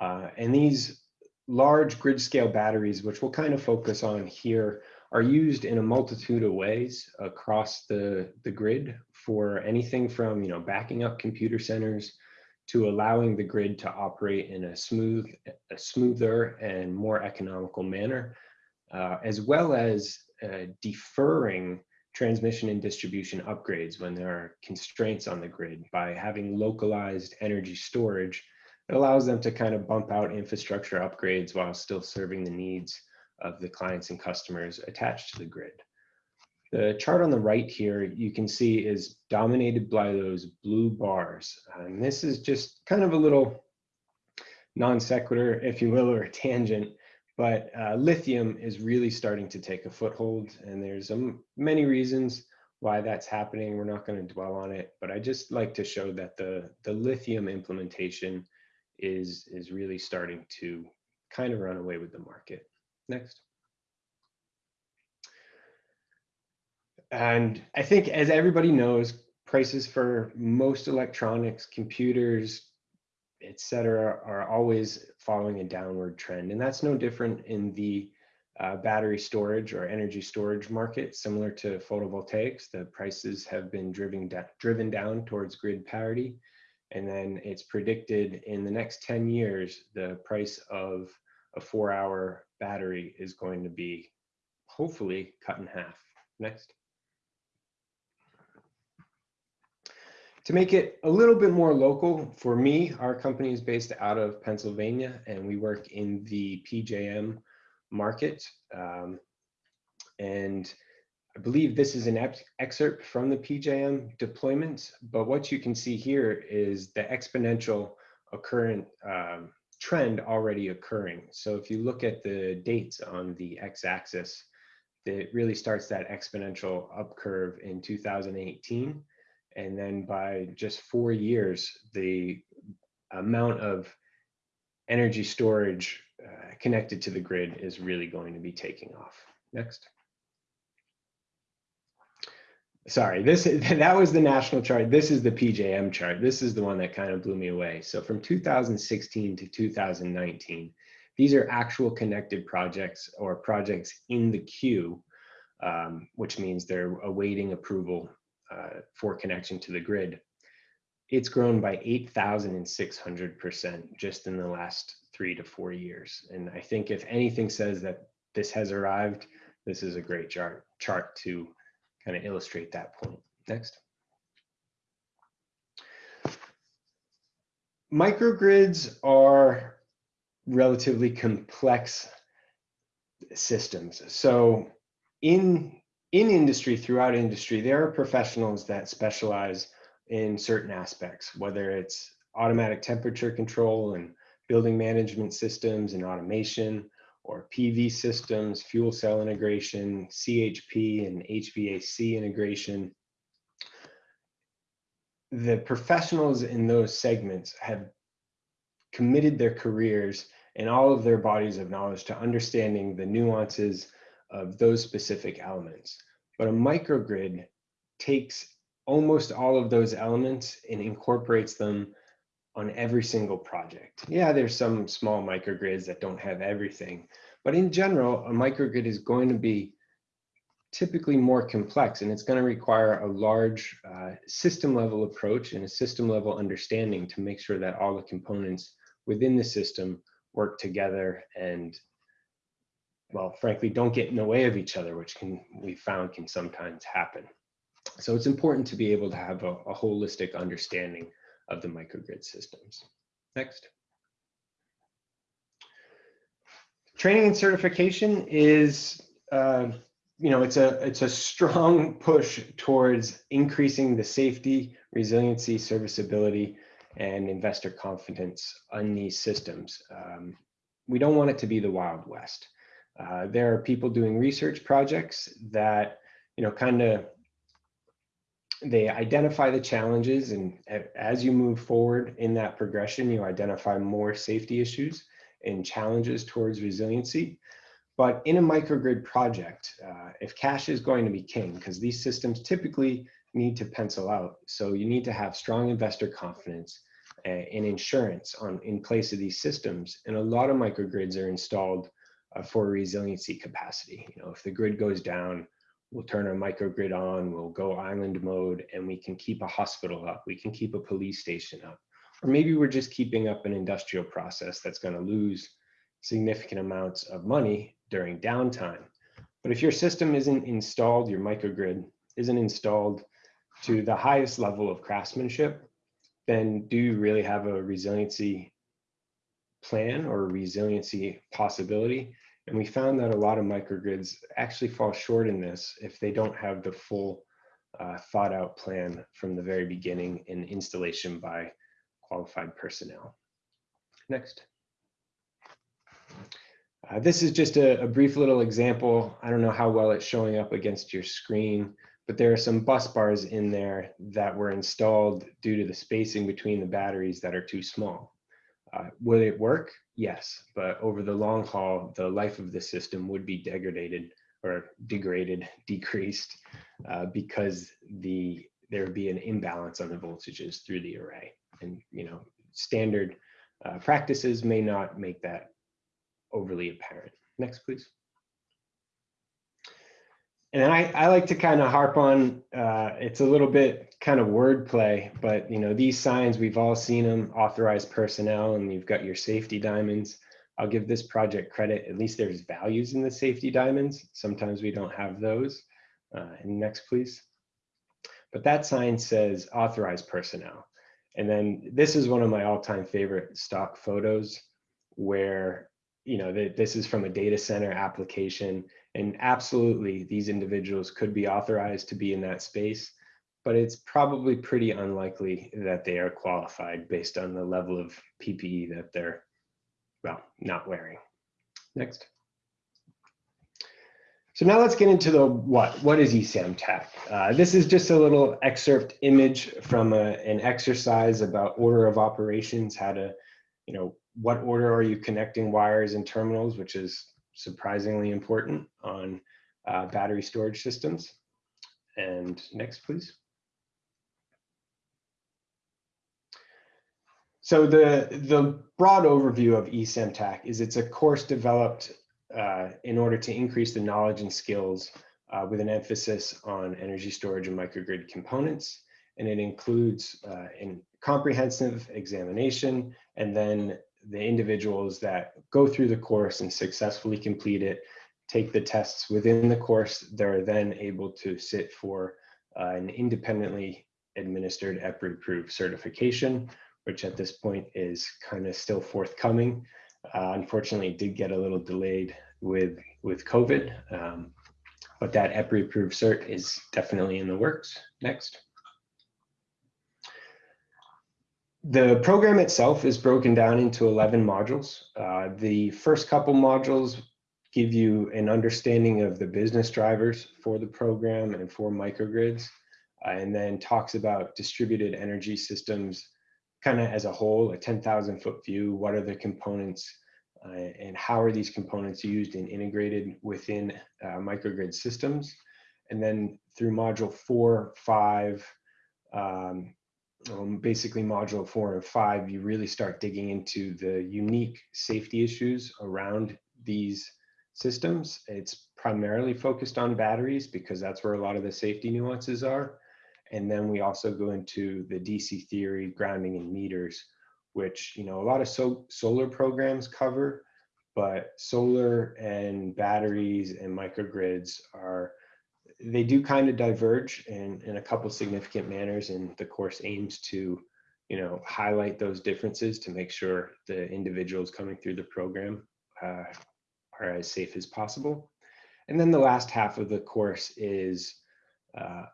Uh, and these large grid scale batteries, which we'll kind of focus on here, are used in a multitude of ways across the, the grid for anything from you know backing up computer centers to allowing the grid to operate in a smooth, a smoother and more economical manner, uh, as well as uh, deferring transmission and distribution upgrades when there are constraints on the grid by having localized energy storage. It allows them to kind of bump out infrastructure upgrades while still serving the needs of the clients and customers attached to the grid. The chart on the right here, you can see is dominated by those blue bars. And this is just kind of a little non sequitur, if you will, or a tangent, but uh, lithium is really starting to take a foothold. And there's um, many reasons why that's happening. We're not going to dwell on it, but I just like to show that the, the lithium implementation is, is really starting to kind of run away with the market. Next. And I think as everybody knows, prices for most electronics, computers, etc., are always following a downward trend. And that's no different in the uh, battery storage or energy storage market, similar to photovoltaics. The prices have been driven, driven down towards grid parity. And then it's predicted in the next 10 years, the price of a four hour battery is going to be hopefully cut in half. Next. To make it a little bit more local, for me, our company is based out of Pennsylvania and we work in the PJM market. Um, and I believe this is an excerpt from the PJM deployment, but what you can see here is the exponential occurrent um, trend already occurring. So if you look at the dates on the x-axis, it really starts that exponential up curve in 2018 and then by just four years, the amount of energy storage uh, connected to the grid is really going to be taking off. Next. Sorry, this *laughs* that was the national chart. This is the PJM chart. This is the one that kind of blew me away. So from 2016 to 2019, these are actual connected projects or projects in the queue, um, which means they're awaiting approval uh, for connection to the grid, it's grown by 8,600% just in the last three to four years. And I think if anything says that this has arrived, this is a great chart, chart to kind of illustrate that point. Next. Microgrids are relatively complex systems. So in in industry, throughout industry, there are professionals that specialize in certain aspects, whether it's automatic temperature control and building management systems and automation, or PV systems, fuel cell integration, CHP and HVAC integration. the professionals in those segments have committed their careers and all of their bodies of knowledge to understanding the nuances of those specific elements. But a microgrid takes almost all of those elements and incorporates them on every single project. Yeah, there's some small microgrids that don't have everything, but in general, a microgrid is going to be typically more complex and it's going to require a large uh, system level approach and a system level understanding to make sure that all the components within the system work together and well frankly don't get in the way of each other which can we found can sometimes happen so it's important to be able to have a, a holistic understanding of the microgrid systems next training and certification is uh, you know it's a it's a strong *laughs* push towards increasing the safety resiliency serviceability and investor confidence on these systems. Um, we don't want it to be the Wild West. Uh, there are people doing research projects that, you know, kind of, they identify the challenges and as you move forward in that progression, you identify more safety issues and challenges towards resiliency. But in a microgrid project, uh, if cash is going to be king, because these systems typically need to pencil out. So you need to have strong investor confidence uh, and insurance on in place of these systems. And a lot of microgrids are installed uh, for resiliency capacity. You know, if the grid goes down, we'll turn our microgrid on, we'll go island mode, and we can keep a hospital up, we can keep a police station up. Or maybe we're just keeping up an industrial process that's going to lose significant amounts of money during downtime. But if your system isn't installed, your microgrid isn't installed to the highest level of craftsmanship, then do you really have a resiliency plan or resiliency possibility? And we found that a lot of microgrids actually fall short in this if they don't have the full uh, thought out plan from the very beginning in installation by qualified personnel. Next. Uh, this is just a, a brief little example. I don't know how well it's showing up against your screen but there are some bus bars in there that were installed due to the spacing between the batteries that are too small. Uh, will it work? Yes, but over the long haul, the life of the system would be degraded or degraded, *laughs* decreased, uh, because the there would be an imbalance on the voltages through the array. And you know, standard uh, practices may not make that overly apparent. Next, please and I, I like to kind of harp on uh, it's a little bit kind of wordplay, but you know these signs we've all seen them authorized personnel, and you've got your safety diamonds. I'll give this project credit. At least there's values in the safety diamonds. Sometimes we don't have those. Uh, and next, please. But that sign says authorized personnel. And then this is one of my all-time favorite stock photos where, you know, this is from a data center application and absolutely, these individuals could be authorized to be in that space, but it's probably pretty unlikely that they are qualified based on the level of PPE that they're, well, not wearing. Next. So now let's get into the what. What is ESAM-TAC? Uh, this is just a little excerpt image from a, an exercise about order of operations, how to, you know, what order are you connecting wires and terminals, which is surprisingly important on uh, battery storage systems. And next, please. So the, the broad overview of ESAM-TAC is it's a course developed uh, in order to increase the knowledge and skills uh, with an emphasis on energy storage and microgrid components. And it includes uh, a comprehensive examination and then the individuals that go through the course and successfully complete it, take the tests within the course, they're then able to sit for uh, an independently administered EPRI-approved certification, which at this point is kind of still forthcoming. Uh, unfortunately, did get a little delayed with, with COVID, um, but that EPRI-approved cert is definitely in the works. Next. The program itself is broken down into 11 modules. Uh, the first couple modules give you an understanding of the business drivers for the program and for microgrids. uh, and then talks about distributed energy systems kind of as a whole, a 10,000 foot view. What are the components uh, and how are these components used and integrated within uh, microgrid systems? And then through module four, five, um, um, basically module four and five, you really start digging into the unique safety issues around these systems. It's primarily focused on batteries because that's where a lot of the safety nuances are. And then we also go into the DC theory, grounding and meters, which, you know, a lot of so solar programs cover, but solar and batteries and microgrids are, they do kind of diverge in, in a couple significant manners and the course aims to, you know, highlight those differences to make sure the individuals coming through the program uh, are as safe as possible. And then the last half of the course is uh,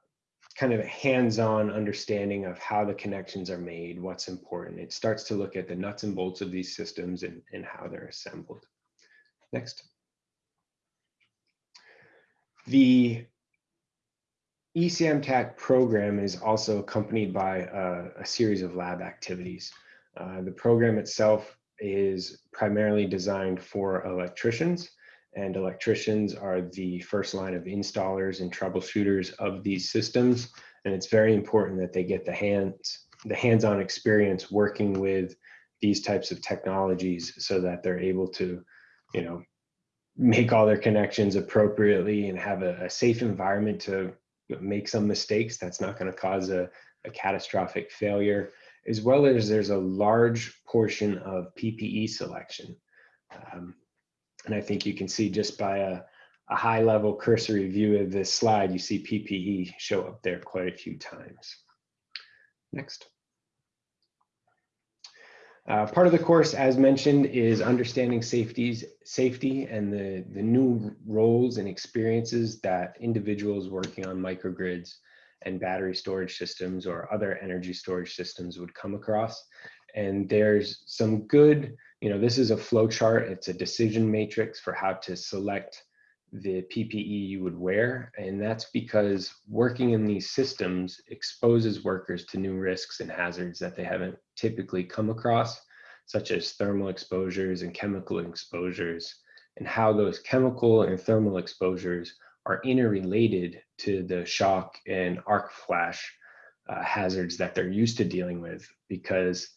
kind of a hands-on understanding of how the connections are made, what's important. It starts to look at the nuts and bolts of these systems and, and how they're assembled. Next. The E ESAMTAC program is also accompanied by a, a series of lab activities. Uh, the program itself is primarily designed for electricians and electricians are the first line of installers and troubleshooters of these systems. And it's very important that they get the hands, the hands-on experience working with these types of technologies so that they're able to, you know, make all their connections appropriately and have a, a safe environment to make some mistakes. That's not going to cause a, a catastrophic failure, as well as there's a large portion of PPE selection. Um, and I think you can see just by a, a high level cursory view of this slide, you see PPE show up there quite a few times. Next. Uh, part of the course, as mentioned, is understanding safeties, safety and the, the new roles and experiences that individuals working on microgrids and battery storage systems or other energy storage systems would come across. And there's some good you know, this is a flow chart. It's a decision matrix for how to select the PPE you would wear. And that's because working in these systems exposes workers to new risks and hazards that they haven't typically come across, such as thermal exposures and chemical exposures, and how those chemical and thermal exposures are interrelated to the shock and arc flash uh, hazards that they're used to dealing with because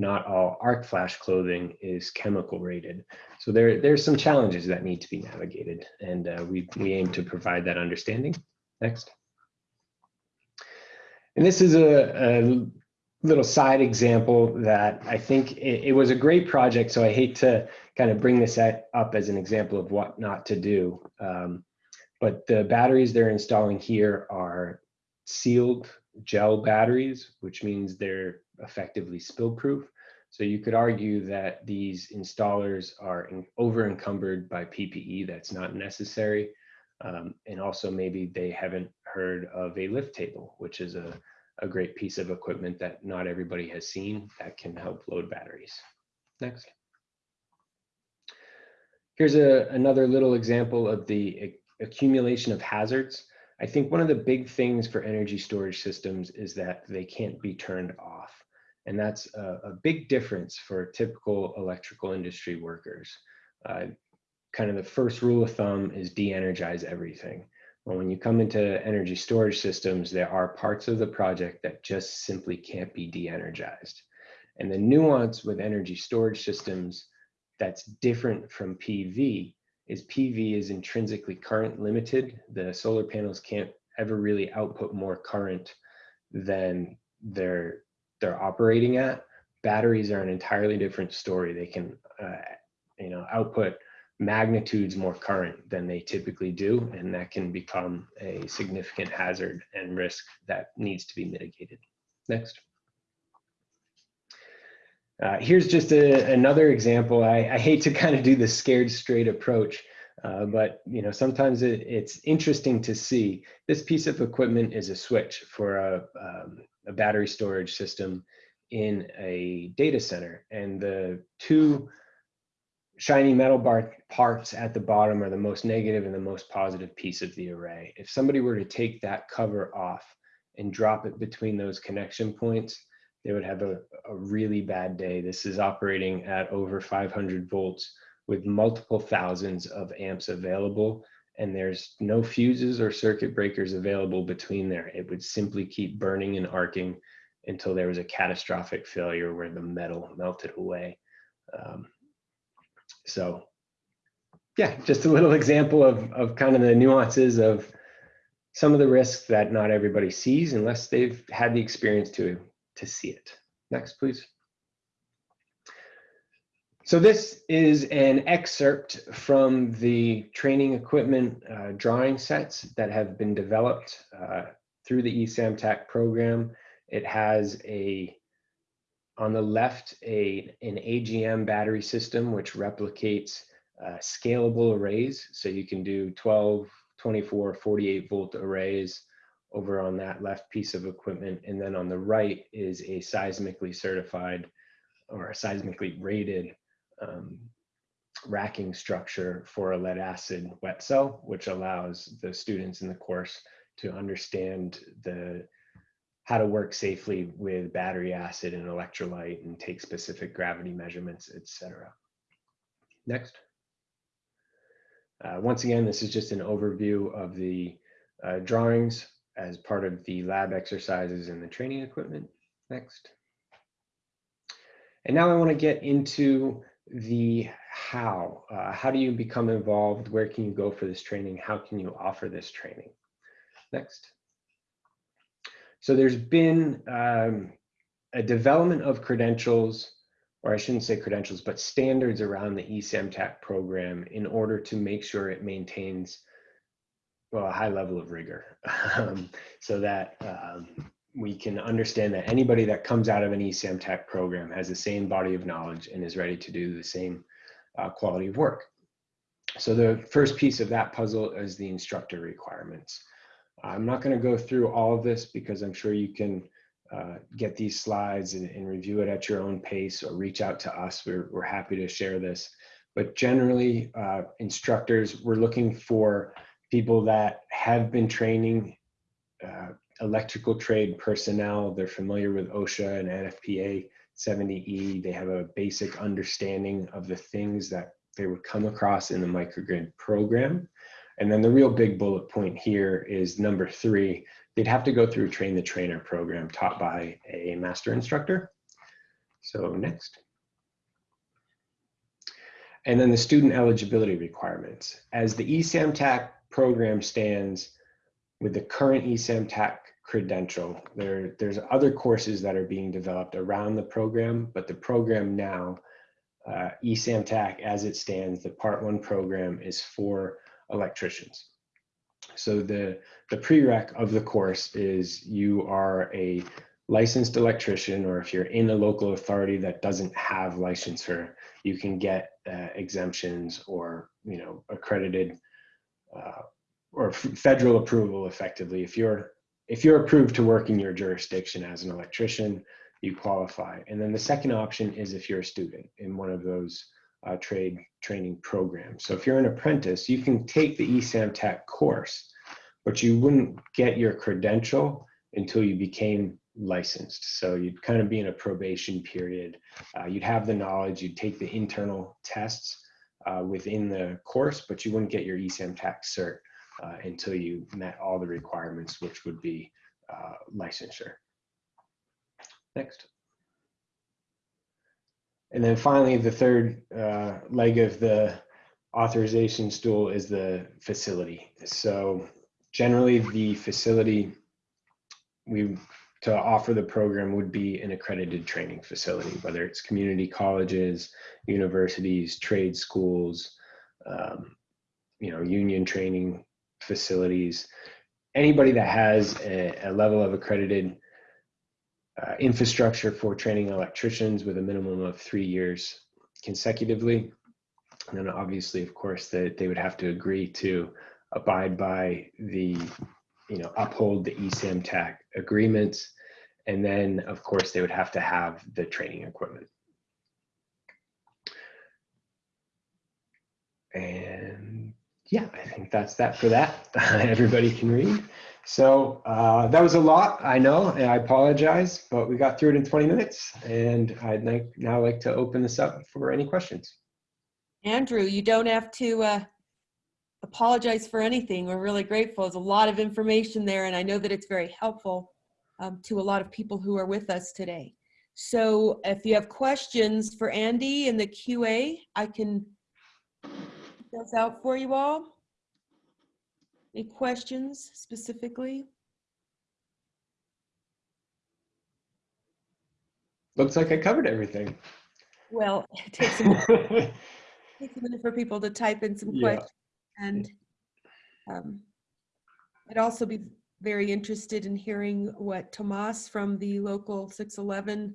not all arc flash clothing is chemical rated. So there, there's some challenges that need to be navigated and uh, we, we aim to provide that understanding. Next. And this is a, a little side example that I think it, it, was a great project. So I hate to kind of bring this at, up as an example of what not to do. Um, but the batteries they're installing here are sealed gel batteries, which means they're effectively spill proof. So you could argue that these installers are over encumbered by PPE that's not necessary. Um, and also maybe they haven't heard of a lift table, which is a, a great piece of equipment that not everybody has seen that can help load batteries. Next. Here's a, another little example of the accumulation of hazards. I think one of the big things for energy storage systems is that they can't be turned off. And that's a, a big difference for typical electrical industry workers. Uh, kind of the first rule of thumb is de-energize everything. Well, when you come into energy storage systems, there are parts of the project that just simply can't be de-energized. And the nuance with energy storage systems that's different from PV is PV is intrinsically current limited. The solar panels can't ever really output more current than they're they're operating at. Batteries are an entirely different story. They can, uh, you know, output magnitudes more current than they typically do, and that can become a significant hazard and risk that needs to be mitigated. Next. Uh, here's just a, another example. I, I, hate to kind of do the scared straight approach, uh, but you know sometimes it, it's interesting to see. This piece of equipment is a switch for a, um, a battery storage system in a data center, and the two shiny metal bar parts at the bottom are the most negative and the most positive piece of the array. If somebody were to take that cover off and drop it between those connection points, they would have a, a really bad day. This is operating at over 500 volts with multiple thousands of amps available and there's no fuses or circuit breakers available between there. It would simply keep burning and arcing until there was a catastrophic failure where the metal melted away. Um, so yeah, just a little example of, of kind of the nuances of some of the risks that not everybody sees unless they've had the experience to, to see it. Next, please. So this is an excerpt from the training equipment uh, drawing sets that have been developed uh, through the ESAMTAC program. It has a, on the left, a, an AGM battery system, which replicates uh, scalable arrays. So you can do 12, 24, 48 volt arrays over on that left piece of equipment. And then on the right is a seismically certified or a seismically rated um, racking structure for a lead acid wet cell, which allows the students in the course to understand the how to work safely with battery acid and electrolyte and take specific gravity measurements, etc. Next. Uh, once again, this is just an overview of the uh, drawings as part of the lab exercises and the training equipment. Next. And now I want to get into the how. Uh, how do you become involved? Where can you go for this training? How can you offer this training? Next. So there's been um, a development of credentials, or I shouldn't say credentials, but standards around the ESAMTAC program in order to make sure it maintains well, a high level of rigor *laughs* um, so that um, we can understand that anybody that comes out of an ESAMTAC program has the same body of knowledge and is ready to do the same uh, quality of work. So the first piece of that puzzle is the instructor requirements. I'm not going to go through all of this because I'm sure you can uh, get these slides and, and, review it at your own pace or reach out to us. We're, we're happy to share this. But generally, uh, instructors, we're looking for people that have been training uh, electrical trade personnel. They're familiar with OSHA and NFPA 70E. They have a basic understanding of the things that they would come across in the microgrid program. And then the real big bullet point here is number three, they'd have to go through a train the trainer program taught by a master instructor. So next. And then the student eligibility requirements. As the ESAMTAC program stands with the current ESAMTAC credential. There, there's other courses that are being developed around the program, but the program now, uh, ESAMTAC as it stands, the part one program is for electricians. So the, the prereq of the course is you are a licensed electrician, or if you're in a local authority that doesn't have licensure, you can get uh, exemptions or, you know, accredited uh, or federal approval effectively. If you're if you're approved to work in your jurisdiction as an electrician, you qualify. And then the second option is if you're a student in one of those uh, trade training programs. So if you're an apprentice, you can take the ESAMTAC course, but you wouldn't get your credential until you became licensed. So you'd kind of be in a probation period. Uh, you'd have the knowledge, you'd take the internal tests uh, within the course, but you wouldn't get your ESAMTAC cert uh, until you met all the requirements, which would be uh, licensure. Next. And then finally, the third uh, leg of the authorization stool is the facility. So generally the facility we to offer the program would be an accredited training facility, whether it's community colleges, universities, trade schools, um, you know, union training facilities, anybody that has a, a level of accredited uh, infrastructure for training electricians with a minimum of three years consecutively. And then obviously, of course, that they would have to agree to abide by the, you know, uphold the ESAMTAC agreements. And then, of course, they would have to have the training equipment. And yeah, I think that's that for that. *laughs* Everybody can read. So uh, that was a lot, I know, and I apologize, but we got through it in 20 minutes. And I'd like, now like to open this up for any questions. Andrew, you don't have to uh, apologize for anything. We're really grateful. There's a lot of information there, and I know that it's very helpful um, to a lot of people who are with us today. So if you have questions for Andy in the QA, I can those out for you all. Any questions specifically? Looks like I covered everything. Well, *laughs* it takes a minute, *laughs* takes a minute for people to type in some Yeah. questions. And um, I'd also be very interested in hearing what Tomas from the local 611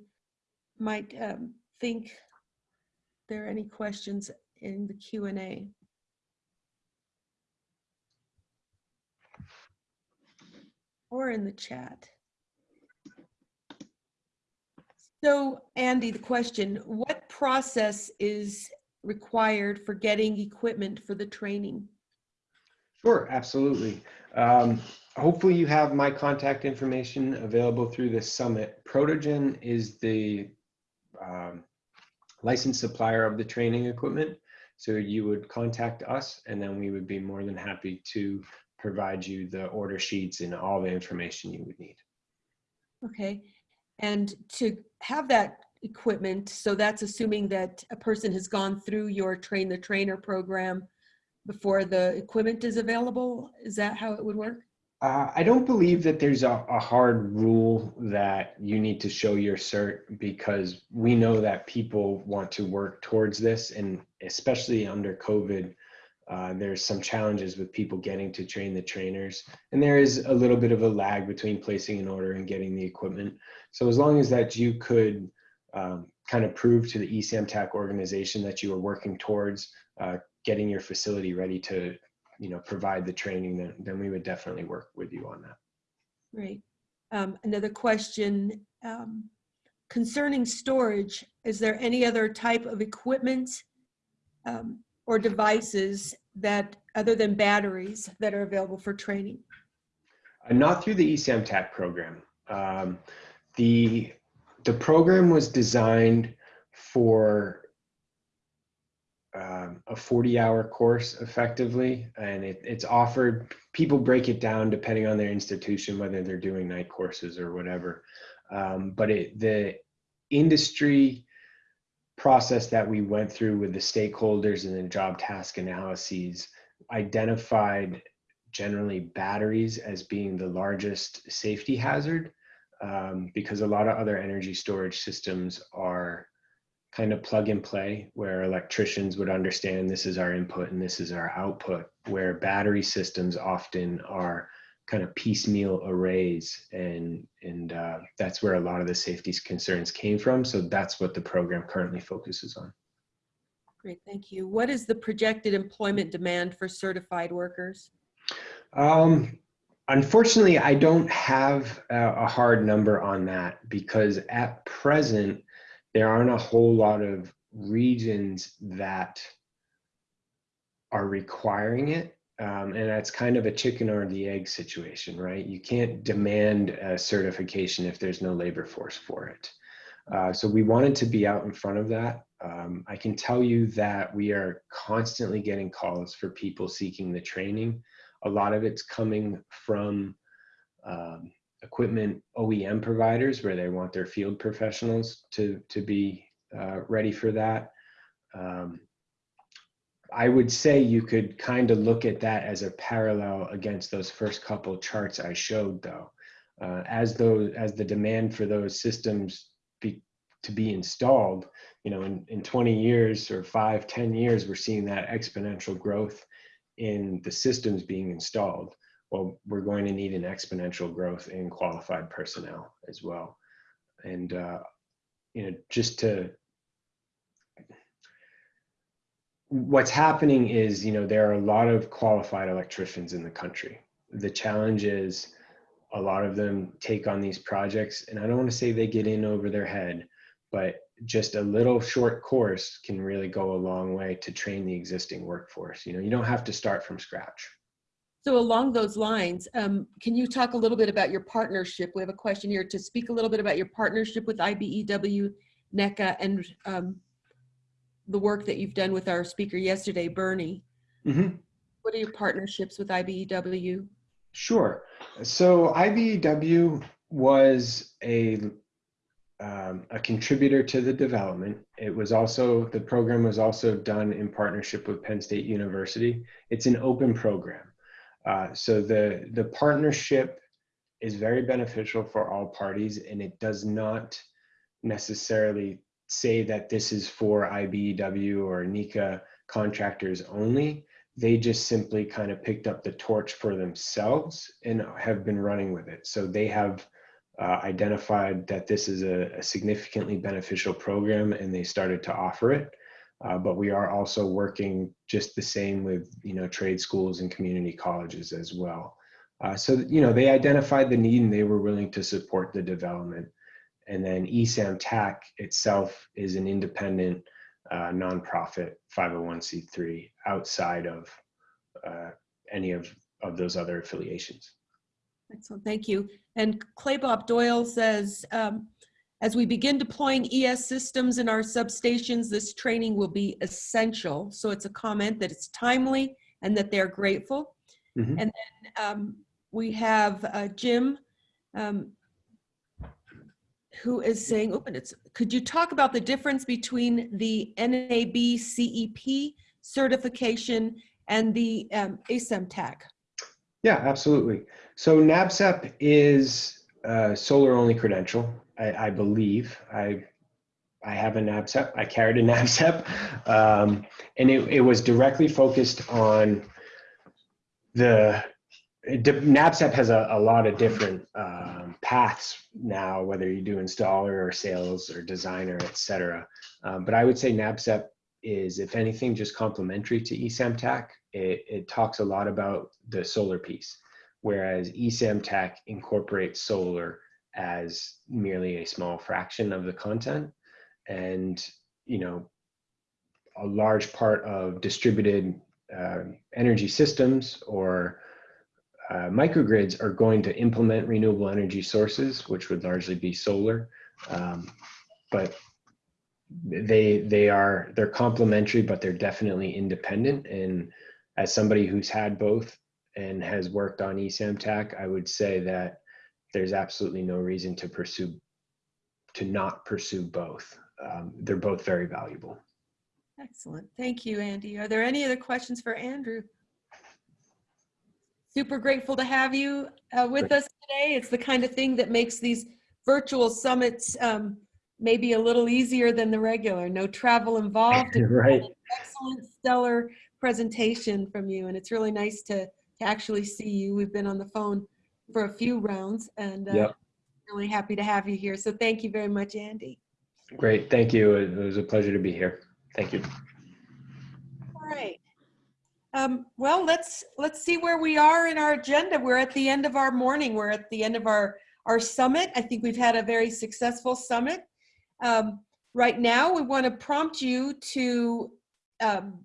might um, think. There are any questions in the Q and A? Or in the chat. So Andy, the question, what process is required for getting equipment for the training? Sure, absolutely. Um, hopefully you have my contact information available through this summit. Protogen is the um, licensed supplier of the training equipment. So you would contact us and then we would be more than happy to provide you the order sheets and all the information you would need. Okay, and to have that equipment, so that's assuming that a person has gone through your train the trainer program before the equipment is available? Is that how it would work? Uh, I don't believe that there's a, a hard rule that you need to show your cert because we know that people want to work towards this and especially under COVID, uh, there's some challenges with people getting to train the trainers and there is a little bit of a lag between placing an order and getting the equipment. So as long as that you could um, kind of prove to the E eSamTAC organization that you are working towards uh, getting your facility ready to you know provide the training then then we would definitely work with you on that Great. Um, Another question um, concerning storage, is there any other type of equipment um, or devices that, other than batteries, that are available for training? uh, not through the eSamTAC program um, the the program was designed for um, a 40 hour course effectively and it, it's offered people break it down depending on their institution whether they're doing night courses or whatever um, but it, the industry process that we went through with the stakeholders and the job task analyses identified generally batteries as being the largest safety hazard um, because a lot of other energy storage systems are kind of plug and play where electricians would understand this is our input and this is our output where battery systems often are kind of piecemeal arrays and and uh, that's where a lot of the safety concerns came from so that's what the program currently focuses on Great, thank you. What is the projected employment demand for certified workers? um, unfortunately i don't have a, a hard number on that because at present there aren't a whole lot of regions that are requiring it. Um, and that's kind of a chicken or the egg situation, right? You can't demand a certification if there's no labor force for it. Uh, so we wanted to be out in front of that. Um, I can tell you that we are constantly getting calls for people seeking the training. A lot of it's coming from um, equipment OEM providers where they want their field professionals to, to be uh, ready for that. Um, I would say you could kind of look at that as a parallel against those first couple charts I showed though. Uh, as those as the demand for those systems be, to be installed, you know, in, in 20 years or five, 10 years, we're seeing that exponential growth in the systems being installed well, we're going to need an exponential growth in qualified personnel as well. And, uh, you know, just to, what's happening is, you know, there are a lot of qualified electricians in the country. The challenge is a lot of them take on these projects, and I don't want to say they get in over their head, but just a little short course can really go a long way to train the existing workforce. You know, you don't have to start from scratch. So along those lines, um, can you talk a little bit about your partnership? We have a question here to speak a little bit about your partnership with IBEW, NECA, and um, the work that you've done with our speaker yesterday, Bernie. Mhm. What are your partnerships with IBEW? Sure. So IBEW was a um, a contributor to the development. It was also the program was also done in partnership with Penn State University. It's an open program, uh, so the the partnership is very beneficial for all parties, and it does not necessarily say that this is for IBEW or NECA contractors only they just simply kind of picked up the torch for themselves and have been running with it. So they have uh, identified that this is a, a, significantly beneficial program and they started to offer it. Uh, but we are also working just the same with you know trade schools and community colleges as well. Uh, so you know they identified the need and they were willing to support the development. And then ESAM TAC itself is an independent uh, nonprofit 501c3 outside of uh, any of, of those other affiliations. Excellent, thank you. And Clay Bob Doyle says, um, as we begin deploying ES systems in our substations, this training will be essential. So it's a comment that it's timely and that they're grateful. Mhm. And then um, we have uh, Jim um, who is saying, open it's, could you talk about the difference between the NABCEP certification and the um, ESAMTAC? Yeah, absolutely. So NABCEP is a solar only credential, I, I believe. I I have a NABCEP. I carried a NABCEP, um, and it, it was directly focused on the NABCEP has a, a lot of different um, paths now, whether you do installer or sales or designer, et cetera. Um, but I would say NABCEP is, if anything, just complementary to ESAMTAC. It, it talks a lot about the solar piece, whereas ESAMTAC incorporates solar as merely a small fraction of the content. And, you know, a large part of distributed uh, energy systems or uh, microgrids are going to implement renewable energy sources, which would largely be solar. Um, but they they are they're complementary, but they're definitely independent. And as somebody who's had both and has worked on ESAMTAC, I would say that there's absolutely no reason to pursue to not pursue both. Um, they're both very valuable. Excellent. Thank you, Andy. Are there any other questions for Andrew? Super grateful to have you uh, with us today. It's the kind of thing that makes these virtual summits um, maybe a little easier than the regular. No travel involved. *laughs* right. Excellent, stellar presentation from you, and it's really nice to, to actually see you. We've been on the phone for a few rounds, and uh, Yep. really happy to have you here. So thank you very much, Andy. Great. Thank you. It was a pleasure to be here. Thank you. All right. Um, well, let's let's see where we are in our agenda. We're at the end of our morning. We're at the end of our our summit. I think we've had a very successful summit. Um, right now, we want to prompt you to um,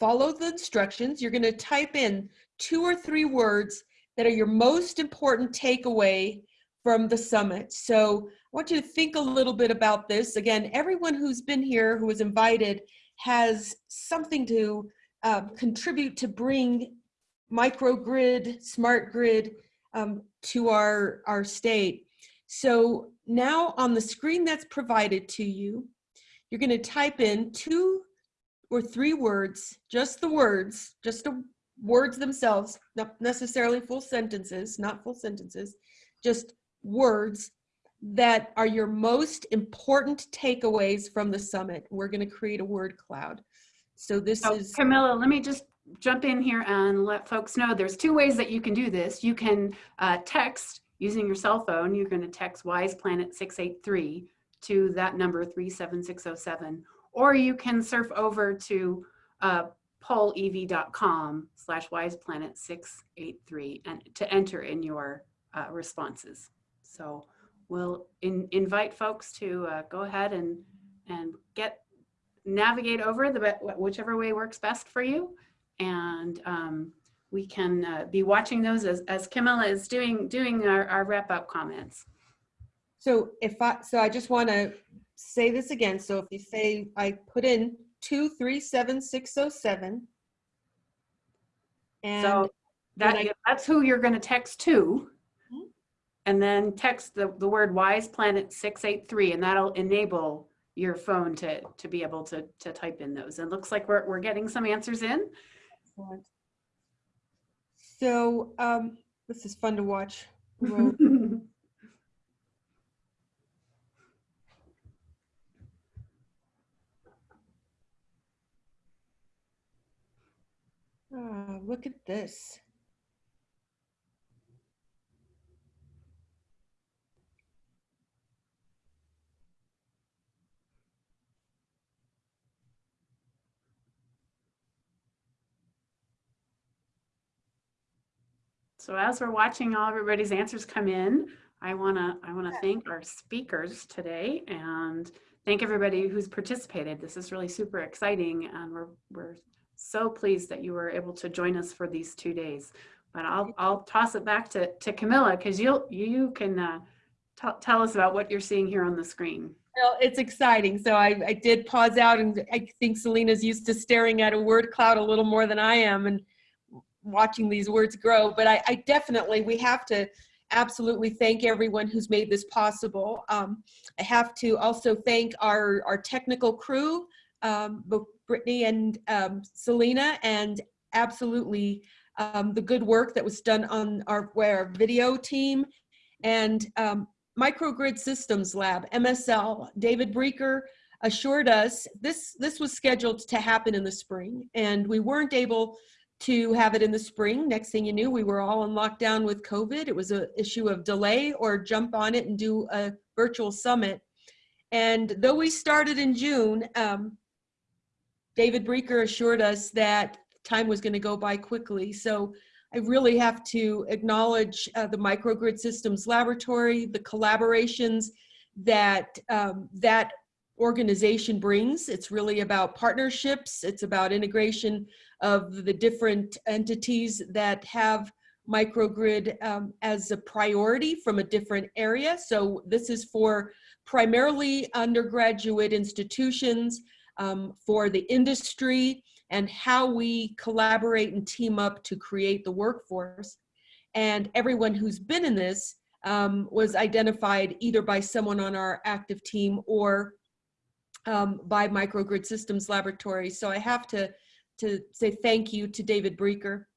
follow the instructions. You're going to type in two or three words that are your most important takeaway from the summit. So I want you to think a little bit about this. Again, everyone who's been here, who was invited, has something to um, contribute to bring microgrid, smart grid um, to our, our state. So now on the screen that's provided to you, you're going to type in two or three words, just the words, just the words themselves, not necessarily full sentences, not full sentences, just words that are your most important takeaways from the summit. We're going to create a word cloud. So this So is Camilla, let me just jump in here and let folks know there's two ways that you can do this. You can uh, text using your cell phone. You're going to text Wise Planet 683 to that number 37607, or you can surf over to uh, pollev.com slash wiseplanet 683 and to enter in your uh, responses. So we'll in, invite folks to uh, go ahead and and get navigate over the whichever way works best for you and um, we can uh, be watching those as, as Camilla is doing, doing our, our wrap up comments. So if I, so I just want to say this again. So if you say, I put in two, three, seven, six, oh, seven. And So that, I- that's who you're gonna text to. Mhm. And then text the, the word Wise Planet 683, and that'll enable your phone to, to be able to, to type in those. And looks like we're, we're getting some answers in. Excellent. So um, this is fun to watch. *laughs* Ah, look at this. So as we're watching all everybody's answers come in, I wanna, I wanna thank our speakers today and thank everybody who's participated. This is really super exciting and we're, we're so pleased that you were able to join us for these two days. But I'll, I'll toss it back to, to Camilla because you'll, you can uh, tell us about what you're seeing here on the screen. Well, it's exciting. So I, I did pause out and I think Selena's used to staring at a word cloud a little more than I am and watching these words grow. But I, I definitely, we have to absolutely thank everyone who's made this possible. Um, I have to also thank our, our technical crew, um, both Brittany and um, Selena, and absolutely um, the good work that was done on our, our video team and um, Microgrid Systems Lab, MSL, David Breaker assured us this, this was scheduled to happen in the spring and we weren't able to have it in the spring. Next thing you knew, we were all in lockdown with COVID. It was an issue of delay or jump on it and do a virtual summit. And though we started in June, um, David Breaker assured us that time was going to go by quickly. So I really have to acknowledge uh, the Microgrid Systems Laboratory, the collaborations that um, that organization brings. It's really about partnerships. It's about integration of the different entities that have microgrid um, as a priority from a different area. So this is for primarily undergraduate institutions, um, for the industry, and how we collaborate and team up to create the workforce. And everyone who's been in this um, was identified either by someone on our active team or um, by Microgrid Systems Laboratory. So I have to, to say thank you to David Breaker.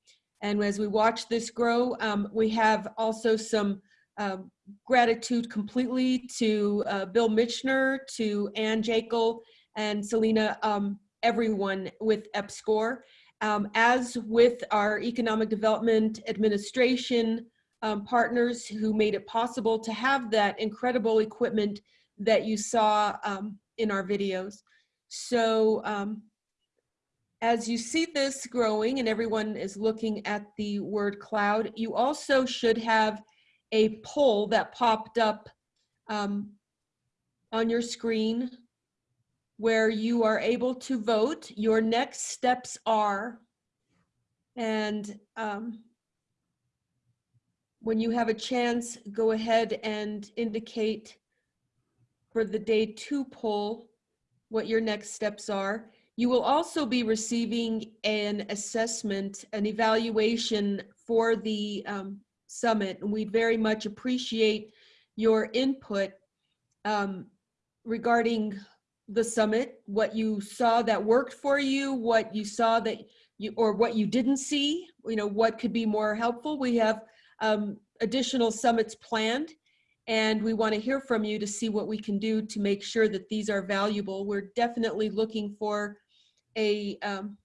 And as we watch this grow, um, we have also some um, gratitude completely to uh, Bill Michener, to Ann Jakle, and Selena, um, everyone with EPSCoR. Um, as with our Economic Development Administration um, partners who made it possible to have that incredible equipment that you saw um, in our videos. So um, as you see this growing and everyone is looking at the word cloud, you also should have a poll that popped up um, on your screen where you are able to vote. Your next steps are, and um, when you have a chance, go ahead and indicate for the day two poll what your next steps are. You will also be receiving an assessment, an evaluation for the um, summit. And we very much appreciate your input um, regarding the summit, what you saw that worked for you, what you saw that you, or what you didn't see, you know, what could be more helpful. We have um, additional summits planned and we want to hear from you to see what we can do to make sure that these are valuable. We're definitely looking for a, um,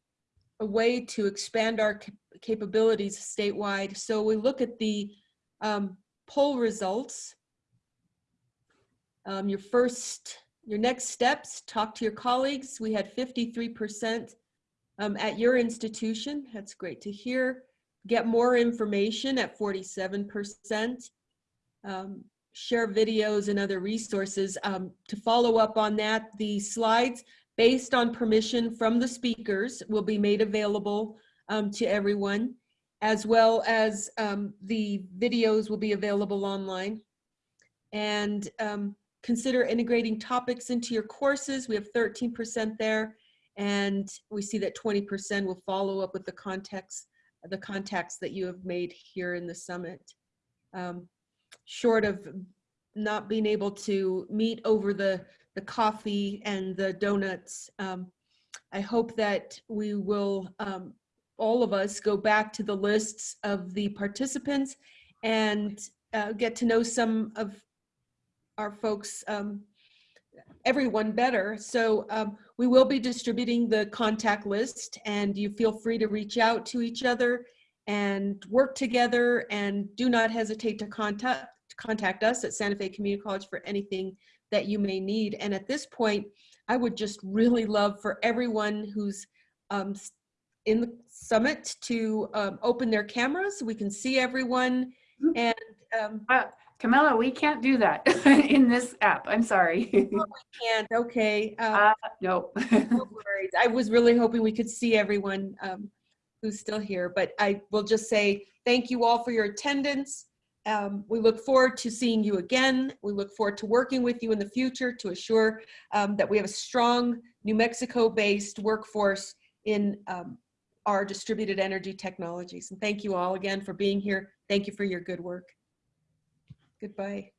a way to expand our cap capabilities statewide. So we look at the um, poll results. Um, your first, your next steps, talk to your colleagues. We had 53% um, at your institution. That's great to hear. Get more information at 47%. Um, share videos and other resources. Um, to follow up on that, the slides based on permission from the speakers will be made available um, to everyone. as well as um, the videos will be available online. And um, consider integrating topics into your courses. We have 13% there. And we see that 20% will follow up with the context, the contacts that you have made here in the summit. Um, short of not being able to meet over the, the coffee and the donuts, um, I hope that we will, um, all of us go back to the lists of the participants and uh, get to know some of our folks, um, everyone better. So um, we will be distributing the contact list and you feel free to reach out to each other and work together and do not hesitate to contact contact us at Santa Fe Community College for anything that you may need. And at this point, I would just really love for everyone who's um, in the summit to um, open their cameras so we can see everyone. And um, Uh, Camilla, we can't do that *laughs* in this app. I'm sorry. *laughs* We can't, okay. Uh, Uh, no. no worries. I was really hoping we could see everyone um, who's still here, but I will just say thank you all for your attendance. Um, we look forward to seeing you again. We look forward to working with you in the future to assure um, that we have a strong New Mexico-based workforce in um, our distributed energy technologies. And thank you all again for being here. Thank you for your good work. Goodbye.